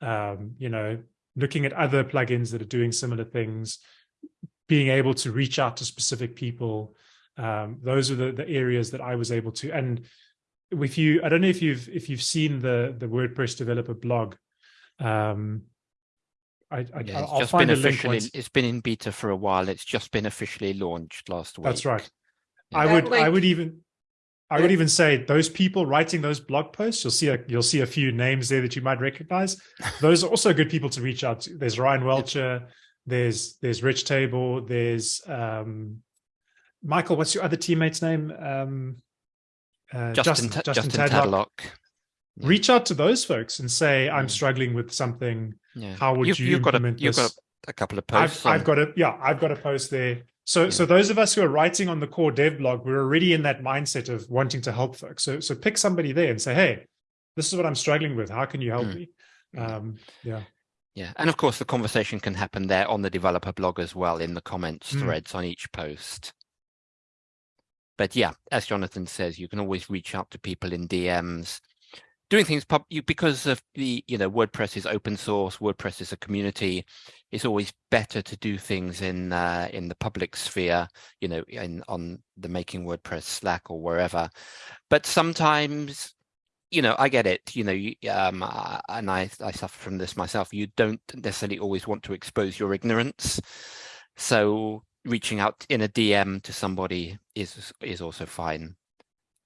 um, you know, looking at other plugins that are doing similar things, being able to reach out to specific people. Um, those are the, the areas that I was able to. And if you, I don't know if you've if you've seen the the WordPress developer blog. Um, I, I yeah, I'll just been officially. It's been in beta for a while. It's just been officially launched last week. That's right. Yeah. I would I would even I would even say those people writing those blog posts, you'll see a you'll see a few names there that you might recognize. Those are also good people to reach out to. There's Ryan Welcher, there's there's Rich Tabor, there's um, Michael. What's your other teammate's name? Um, uh, Justin, Justin, Justin, Justin Tadlock. Yeah. Reach out to those folks and say, "I'm struggling with something. Yeah. How would you've, you you've implement got a, You've got a, couple of posts. I've, I've got a yeah, I've got a post there. So, yeah. so those of us who are writing on the core dev blog, we're already in that mindset of wanting to help folks. So, so pick somebody there and say, "Hey, this is what I'm struggling with. How can you help mm. me?" Um, yeah. Yeah, and of course the conversation can happen there on the developer blog as well in the comments mm. threads on each post. But yeah, as Jonathan says, you can always reach out to people in DMs. Doing things pub you because of the you know WordPress is open source, WordPress is a community. It's always better to do things in uh, in the public sphere, you know, in on the Making WordPress Slack or wherever. But sometimes you know, I get it, you know, um, and I, I suffer from this myself. You don't necessarily always want to expose your ignorance. So reaching out in a DM to somebody is is also fine.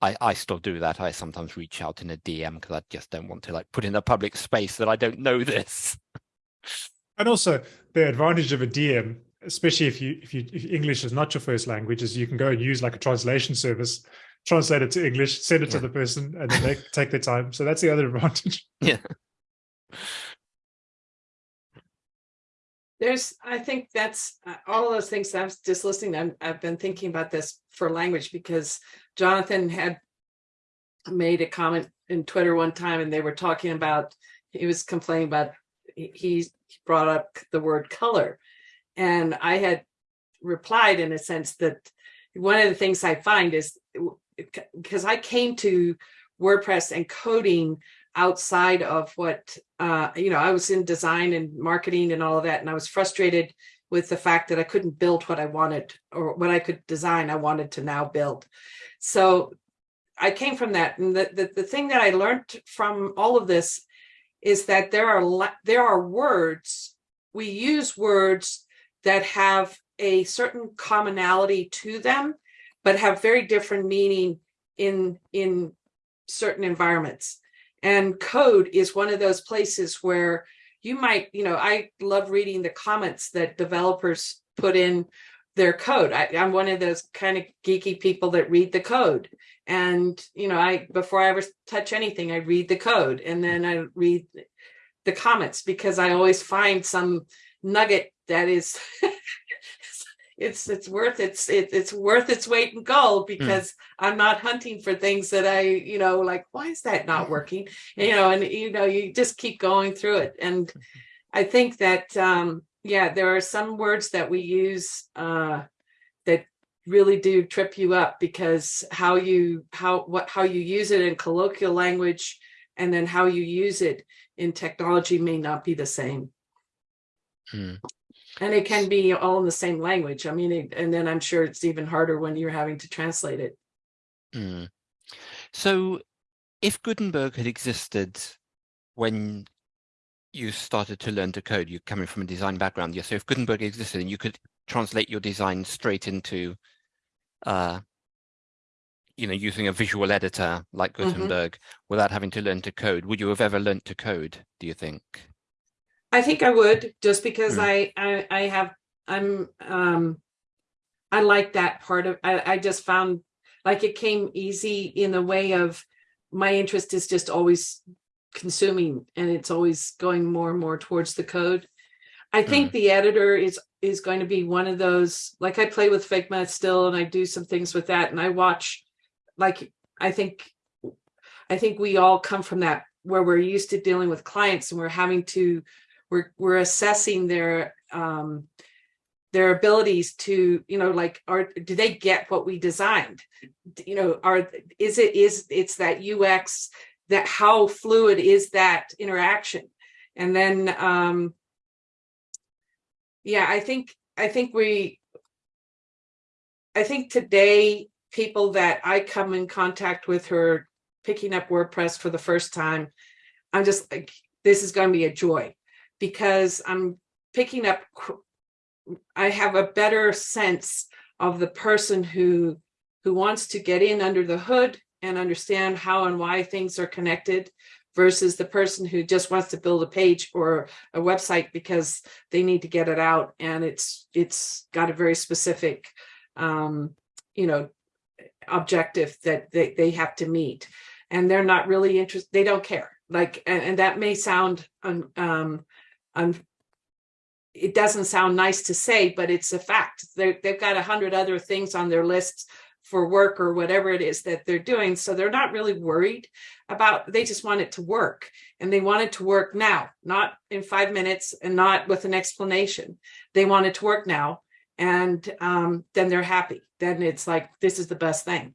I, I still do that. I sometimes reach out in a DM because I just don't want to like put in a public space that I don't know this. And also the advantage of a DM, especially if you if you if English is not your first language, is you can go and use like a translation service translate it to English, send it yeah. to the person, and then they take their time. So that's the other advantage. Yeah. There's, I think that's uh, all of those things. I was just listening. I'm, I've been thinking about this for language because Jonathan had made a comment in Twitter one time, and they were talking about. He was complaining about. He brought up the word color, and I had replied in a sense that one of the things I find is because I came to WordPress and coding outside of what, uh, you know, I was in design and marketing and all of that. And I was frustrated with the fact that I couldn't build what I wanted or what I could design, I wanted to now build. So I came from that. And the, the, the thing that I learned from all of this is that there are there are words, we use words that have a certain commonality to them but have very different meaning in in certain environments. And code is one of those places where you might, you know, I love reading the comments that developers put in their code. I, am one of those kind of geeky people that read the code. And, you know, I, before I ever touch anything, I read the code and then I read the comments because I always find some nugget that is, it's, it's worth it's, it, it's worth its weight in gold hmm. because mm. I'm not hunting for things that I, you know, like, why is that not working? And, you know, and, you know, you just keep going through it. And I think that, um, yeah, there are some words that we use uh, that really do trip you up because how you how what how you use it in colloquial language and then how you use it in technology may not be the same. Hmm. And it can be all in the same language. I mean, it, and then I'm sure it's even harder when you're having to translate it. Hmm. So if Gutenberg had existed when you started to learn to code, you're coming from a design background. Yeah, so if Gutenberg existed and you could translate your design straight into, uh, you know, using a visual editor like mm-hmm. Gutenberg mm -hmm. without having to learn to code, would you have ever learned to code, do you think? I think I would, just because mm. I, I, I have, I'm, um, I like that part of, I, I just found like it came easy in the way of my interest is just always consuming and it's always going more and more towards the code. I think mm. the editor is is going to be one of those, like I play with Figma still and I do some things with that and I watch, like, I think, I think we all come from that where we're used to dealing with clients and we're having to, we're, we're assessing their, um, their abilities to, you know, like, are, do they get what we designed? You know, are, is it, is it's that UX that how fluid is that interaction and then um yeah i think i think we i think today people that i come in contact with who are picking up wordpress for the first time i'm just like this is going to be a joy because i'm picking up i have a better sense of the person who who wants to get in under the hood and understand how and why things are connected versus the person who just wants to build a page or a website because they need to get it out and it's it's got a very specific um, you know objective that they, they have to meet. And they're not really interested they don't care. Like and, and that may sound um, um it doesn't sound nice to say but it's a fact they they've got a hundred other things on their lists for work or whatever it is that they're doing. So they're not really worried about, they just want it to work and they want it to work now, not in five minutes and not with an explanation. They want it to work now and um, then they're happy. Then it's like, this is the best thing.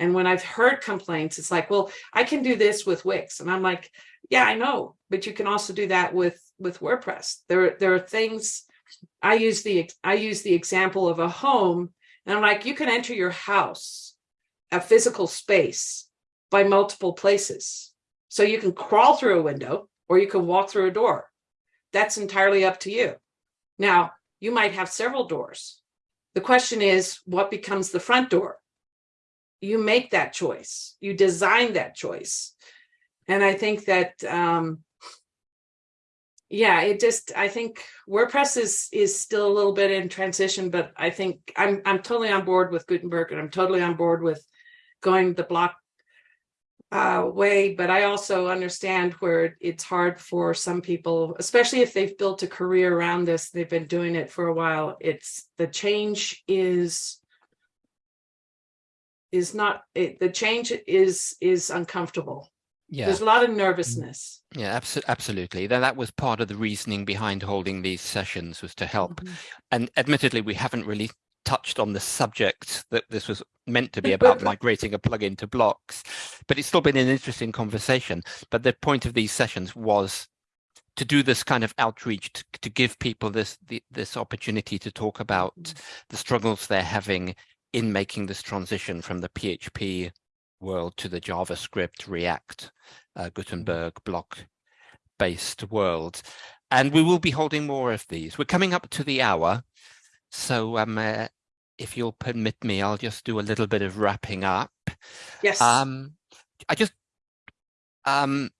And when I've heard complaints, it's like, well, I can do this with Wix. And I'm like, yeah, I know, but you can also do that with, with WordPress. There, there are things, I use the, I use the example of a home and I'm like, you can enter your house, a physical space by multiple places. So you can crawl through a window or you can walk through a door. That's entirely up to you. Now, you might have several doors. The question is, what becomes the front door? You make that choice. You design that choice. And I think that um, yeah, it just I think WordPress is is still a little bit in transition, but I think I'm I'm totally on board with Gutenberg and I'm totally on board with going the block uh, way, but I also understand where it's hard for some people, especially if they've built a career around this, they've been doing it for a while. It's the change is is not it, the change is is uncomfortable yeah there's a lot of mm. nervousness yeah abso absolutely that, that was part of the reasoning behind holding these sessions was to help mm -hmm. and admittedly we haven't really touched on the subject that this was meant to be about migrating a plugin to blocks but it's still been an interesting conversation but the point of these sessions was to do this kind of outreach to, to give people this the, this opportunity to talk about mm -hmm. the struggles they're having in making this transition from the PHP world to the JavaScript, React, uh, mm-hmm. Gutenberg block based world. And we will be holding more of these. We're coming up to the hour. So um, uh, if you'll permit me, I'll just do a little bit of wrapping up. Yes. Um, I just, um,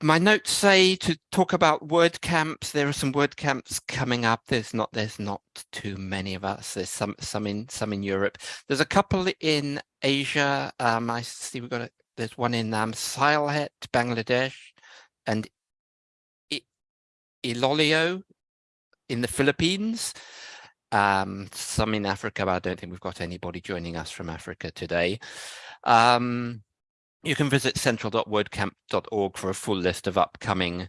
my notes say to talk about WordCamps. There are some WordCamps coming up. There's not there's not too many of us. There's some some in some in Europe. There's a couple in Asia. Um, I see we've got a, there's one in um, Sylhet, Bangladesh, and I Iloilo in the Philippines. Um, some in Africa, but I don't think we've got anybody joining us from Africa today. Um, you can visit central.wordcamp.org for a full list of upcoming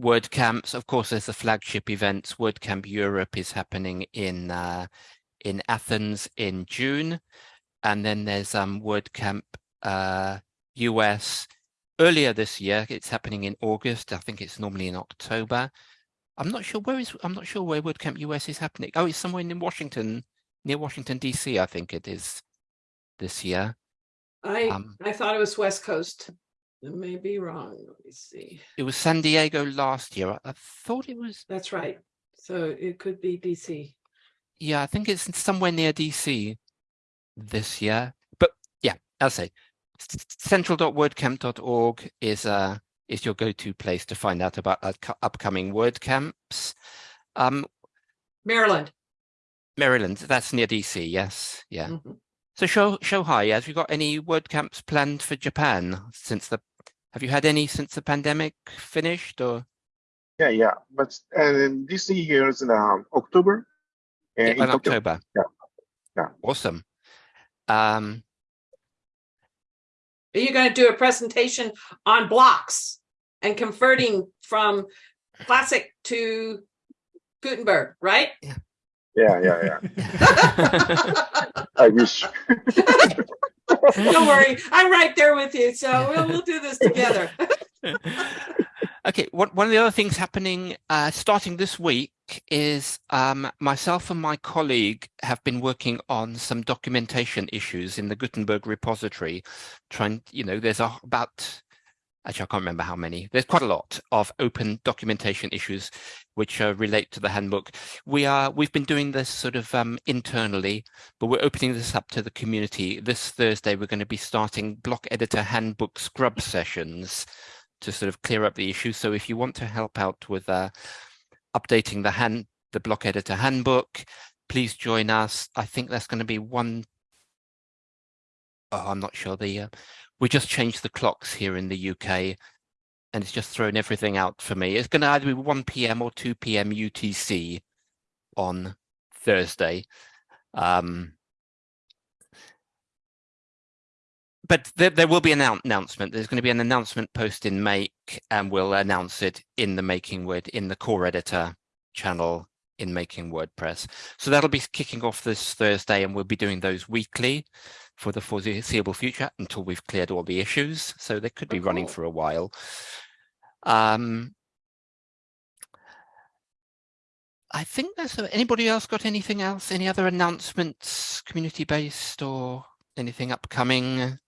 WordCamps. Of course, there's the flagship events. WordCamp Europe is happening in uh, in Athens in June. And then there's um, WordCamp uh, US earlier this year. It's happening in August. I think it's normally in October. I'm not sure where is I'm not sure where WordCamp US is happening. Oh, it's somewhere in Washington, near Washington, DC, I think it is this year. I, Um, I thought it was West Coast. I may be wrong. Let me see. It was San Diego last year. I, I thought it was, That's right. So it could be DC. yeah, I think it's somewhere near DC this year. But yeah, I'll say central.wordcamp.org is uh is your go-to place to find out about uh, upcoming WordCamps. Um, Maryland. Maryland, that's near DC, yes, yeah. Mhm. So show Shohei. Have you got any WordCamps planned for Japan since the? Have you had any since the pandemic finished or? Yeah, yeah. But uh, this year is in um, October. uh, Yeah, in in October. Yeah. Yeah. Awesome. Um, Are you going to do a presentation on blocks and converting from classic to Gutenberg, right? Yeah, yeah, yeah. Yeah. I wish. Don't worry, I'm right there with you. So we'll, we'll do this together. okay, one, one of the other things happening uh, starting this week is um, myself and my colleague have been working on some documentation issues in the Gutenberg repository. Trying, you know, there's a, about, actually, I can't remember how many. There's quite a lot of open documentation issues which uh, relate to the handbook. We are, we've been doing this sort of um, internally, but we're opening this up to the community. This Thursday, we're going to be starting block editor handbook scrub sessions to sort of clear up the issue. So if you want to help out with uh, updating the hand, the block editor handbook, please join us. I think that's going to be one. Oh, I'm not sure. The uh, we just changed the clocks here in the UK, and it's just thrown everything out for me. It's going to either be 1 p.m. or 2 p.m. UTC on Thursday. Um, but there, there will be an announcement. There's going to be an announcement post in Make, and we'll announce it in the Making Word in the core editor channel in Making WordPress. So that'll be kicking off this Thursday, and we'll be doing those weekly for the foreseeable future until we've cleared all the issues. So they could be Oh, running cool. for a while. Um, I think that's anybody else got anything else? Any other announcements, community based or anything upcoming?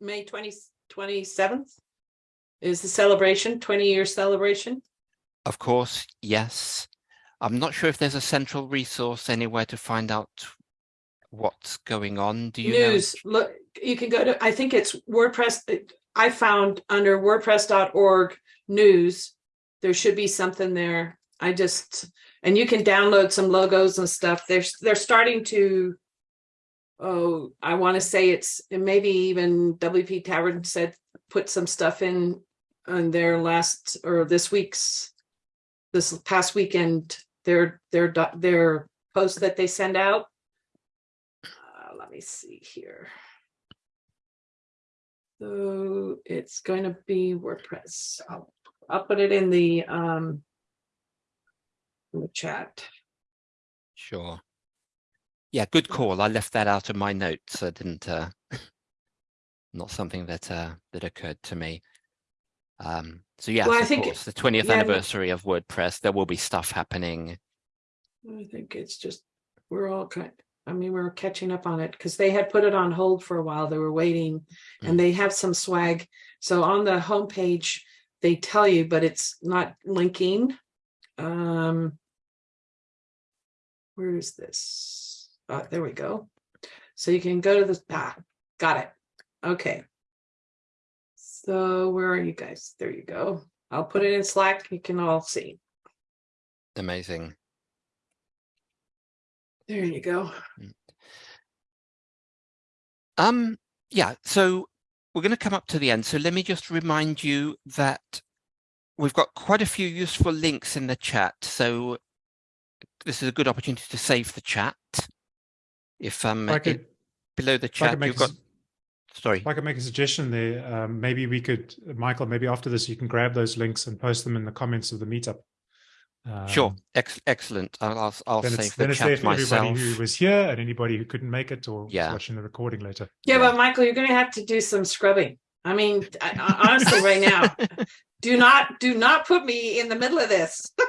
May 20, 27th is the celebration, 20 year celebration. Of course, yes. I'm not sure if there's a central resource anywhere to find out what's going on. Do you know? News, look, you can go to, I think it's WordPress. I found under wordpress.org news, there should be something there. I just, and you can download some logos and stuff. They're, they're starting to, oh, I want to say it's, and maybe even WP Tavern said, put some stuff in on their last, or this week's, this past weekend, their, their, their post that they send out. Me see here. So it's going to be WordPress. I'll, I'll put it in the, um, in the chat. Sure. Yeah, good call. I left that out of my notes. I didn't, uh, not something that, uh, that occurred to me. Um, so yeah, Well, I think- course, the 20th yeah, anniversary of WordPress, there will be stuff happening. I think it's just, we're all kind, I mean, we're catching up on it because they had put it on hold for a while. They were waiting Mm. and they have some swag. So on the homepage, they tell you, but it's not linking. Um, where is this? Oh, there we go. So you can go to this, ah, got it. Okay. So where are you guys? There you go. I'll put it in Slack. You can all see. Amazing. There you go. Um, yeah, so we're going to come up to the end. So let me just remind you that we've got quite a few useful links in the chat. So this is a good opportunity to save the chat. If um If I could- it- below the chat, make you've a got sorry. If I could make a suggestion there, um, maybe we could, Michael, maybe after this, you can grab those links and post them in the comments of the meetup. Sure, Um, Ex excellent. I'll I'll, I'll Then save it's, the then it's there chat for everybody myself. who was here and anybody who couldn't make it or Yeah. watching the recording later. Yeah, Yeah. but Michael, you're gonna have to do some scrubbing. I mean, I, I- honestly, right now, do not do not put me in the middle of this.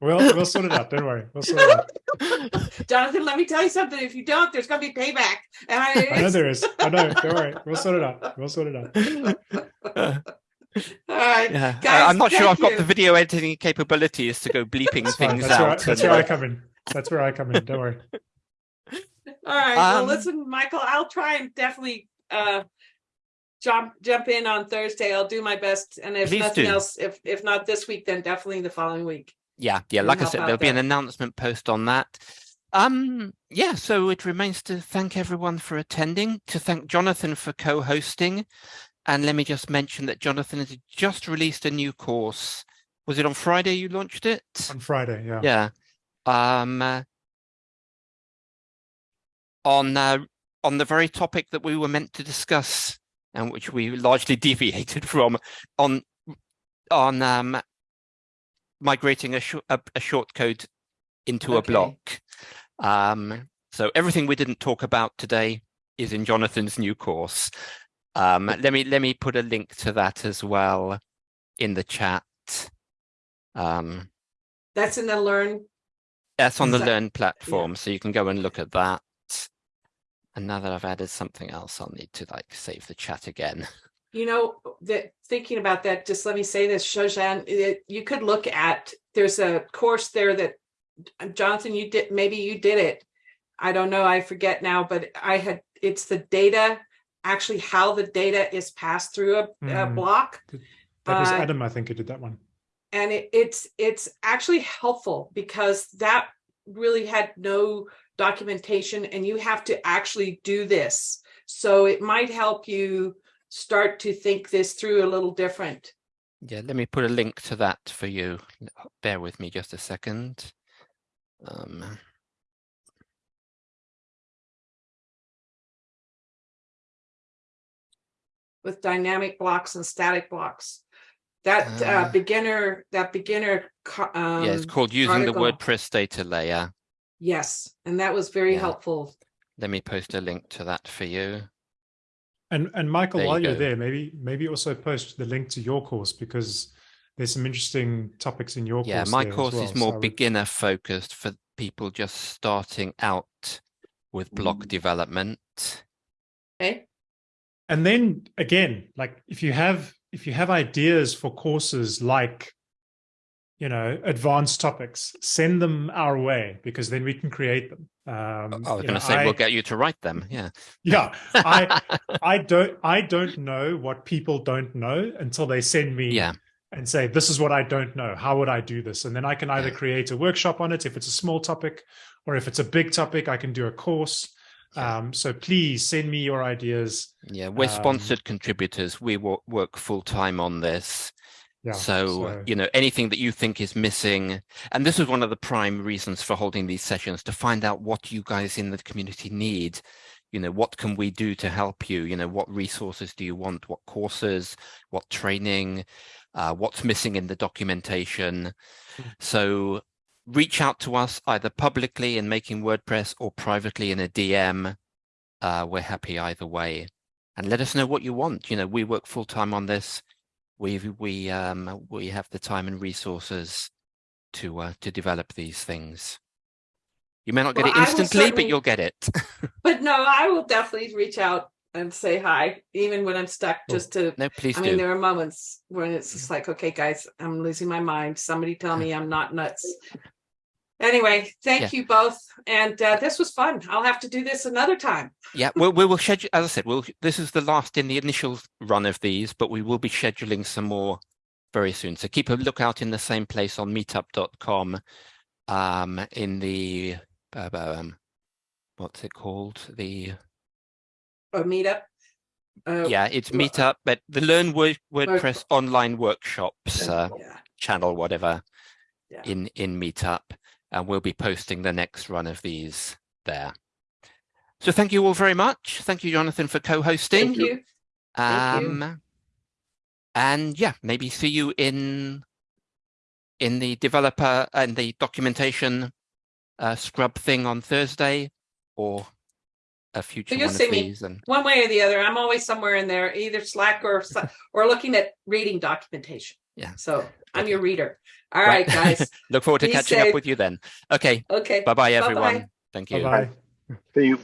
Well, we'll sort it out. Don't worry. We'll sort it out. Jonathan, let me tell you something. If you don't, there's gonna be payback. And I, I know there is. I know. Don't worry. We'll sort it out. We'll sort it out. all right. Yeah, I- Guys, I'm not sure I've got the video editing capabilities to go bleeping That's things That's where, I, out. that's where I come in. That's where I come in. Don't worry. All right. well, Um, listen, Michael, I'll try and definitely uh jump jump in on Thursday. I'll do my best. And if nothing do. else, if if not this week, then definitely the following week. Yeah, yeah, like I said, there'll be an announcement post on that. Um, yeah, so it remains to thank everyone for attending, to thank Jonathan for co-hosting. And let me just mention that Jonathan has just released a new course. Was it on Friday you launched it? On Friday. Yeah. Yeah. Um, uh, on uh, on the very topic that we were meant to discuss and which we largely deviated from on on um, migrating a, sh a, a short code into a block. Um, so everything we didn't talk about today is in Jonathan's new course. Um, let me let me put a link to that as well in the chat. Um, That's in the learn. that's on the Exact- Learn platform, so you can go and look at that. And now that I've added something else, I'll need to like save the chat again. You know, that thinking about that, just let me say this, Shojan, it, you could look at, there's a course there that Jonathan, you did, maybe you did it. I don't know, I forget now, but I had, it's the data, actually how the data is passed through a, a Mm. block. That was Uh, Adam, I think, who did that one. And it, it's, it's actually helpful because that really had no documentation and you have to actually do this. So it might help you start to think this through a little different. Yeah, let me put a link to that for you. Bear with me just a second. Um, with dynamic blocks and static blocks. That uh, Uh, beginner, that beginner, co- um, yeah, it's called using the. WordPress data layer. yes, and that was very Yeah. helpful. Let me post a link to that for you. And and Michael, There while you're there, maybe maybe also post the link to your course because there's some interesting topics in your Yeah, course. my there as course well. is So more would- beginner focused for people just starting out with block Mm. development. Okay, And then again, like if you have if you have ideas for courses like you know advanced topics, send them our way because then we can create them. Um, I was going know, to say I- we'll get you to write them. Yeah. yeah, I I don't I don't know what people don't know until they send me yeah. and say this is what I don't know. How would I do this? And then I can either Yeah. create a workshop on it if it's a small topic, or if it's a big topic, I can do a course. Um, so please send me your ideas. Yeah, we're Um, sponsored contributors. We wo- work full time on this. Yeah. so, you know, anything that you think is missing, and this is one of the prime reasons for holding these sessions to find out what you guys in the community need. You know, what can we do to help you? You know, what resources do you want? What courses? What training? Uh, what's missing in the documentation? Mm. So reach out to us either publicly in making WordPress or privately in a DM. Uh, we're happy either way. And let us know what you want. You know, we work full time on this. We we um we have the time and resources to uh, to develop these things. You may not get Well, it instantly, but you'll get it. but no, I will definitely reach out and say hi, even when I'm stuck, Cool. just to. no, please I do. mean, there are moments when it's just like, okay, guys, I'm losing my mind. Somebody tell me I'm not nuts. Anyway, thank Yeah. you both. And uh, this was fun. I'll have to do this another time. Yeah, we'll, we will schedule, as I said, we'll, this is the last in the initial run of these, but we will be scheduling some more very soon. So keep a lookout in the same place on meetup.com um, in the, uh, um, what's it called? The, A meetup. Uh, yeah, it's well, Meetup, but the Learn Word, WordPress online workshops uh, yeah. channel, whatever, Yeah. in, in Meetup. And we'll be posting the next run of these there. So thank you all very much. Thank you, Jonathan, for co-hosting. Thank you. Thank you. Um, and yeah, maybe see you in in the developer and the documentation uh, scrub thing on Thursday or a future you'll one of see me. these. And One way or the other. I'm always somewhere in there, either Slack or or looking at reading documentation. Yeah. So I'm Okay. your reader. All right, guys. look forward to Be catching safe. up with you then. Okay, Okay. bye bye Bye-bye. everyone. Thank you. Bye bye. See you.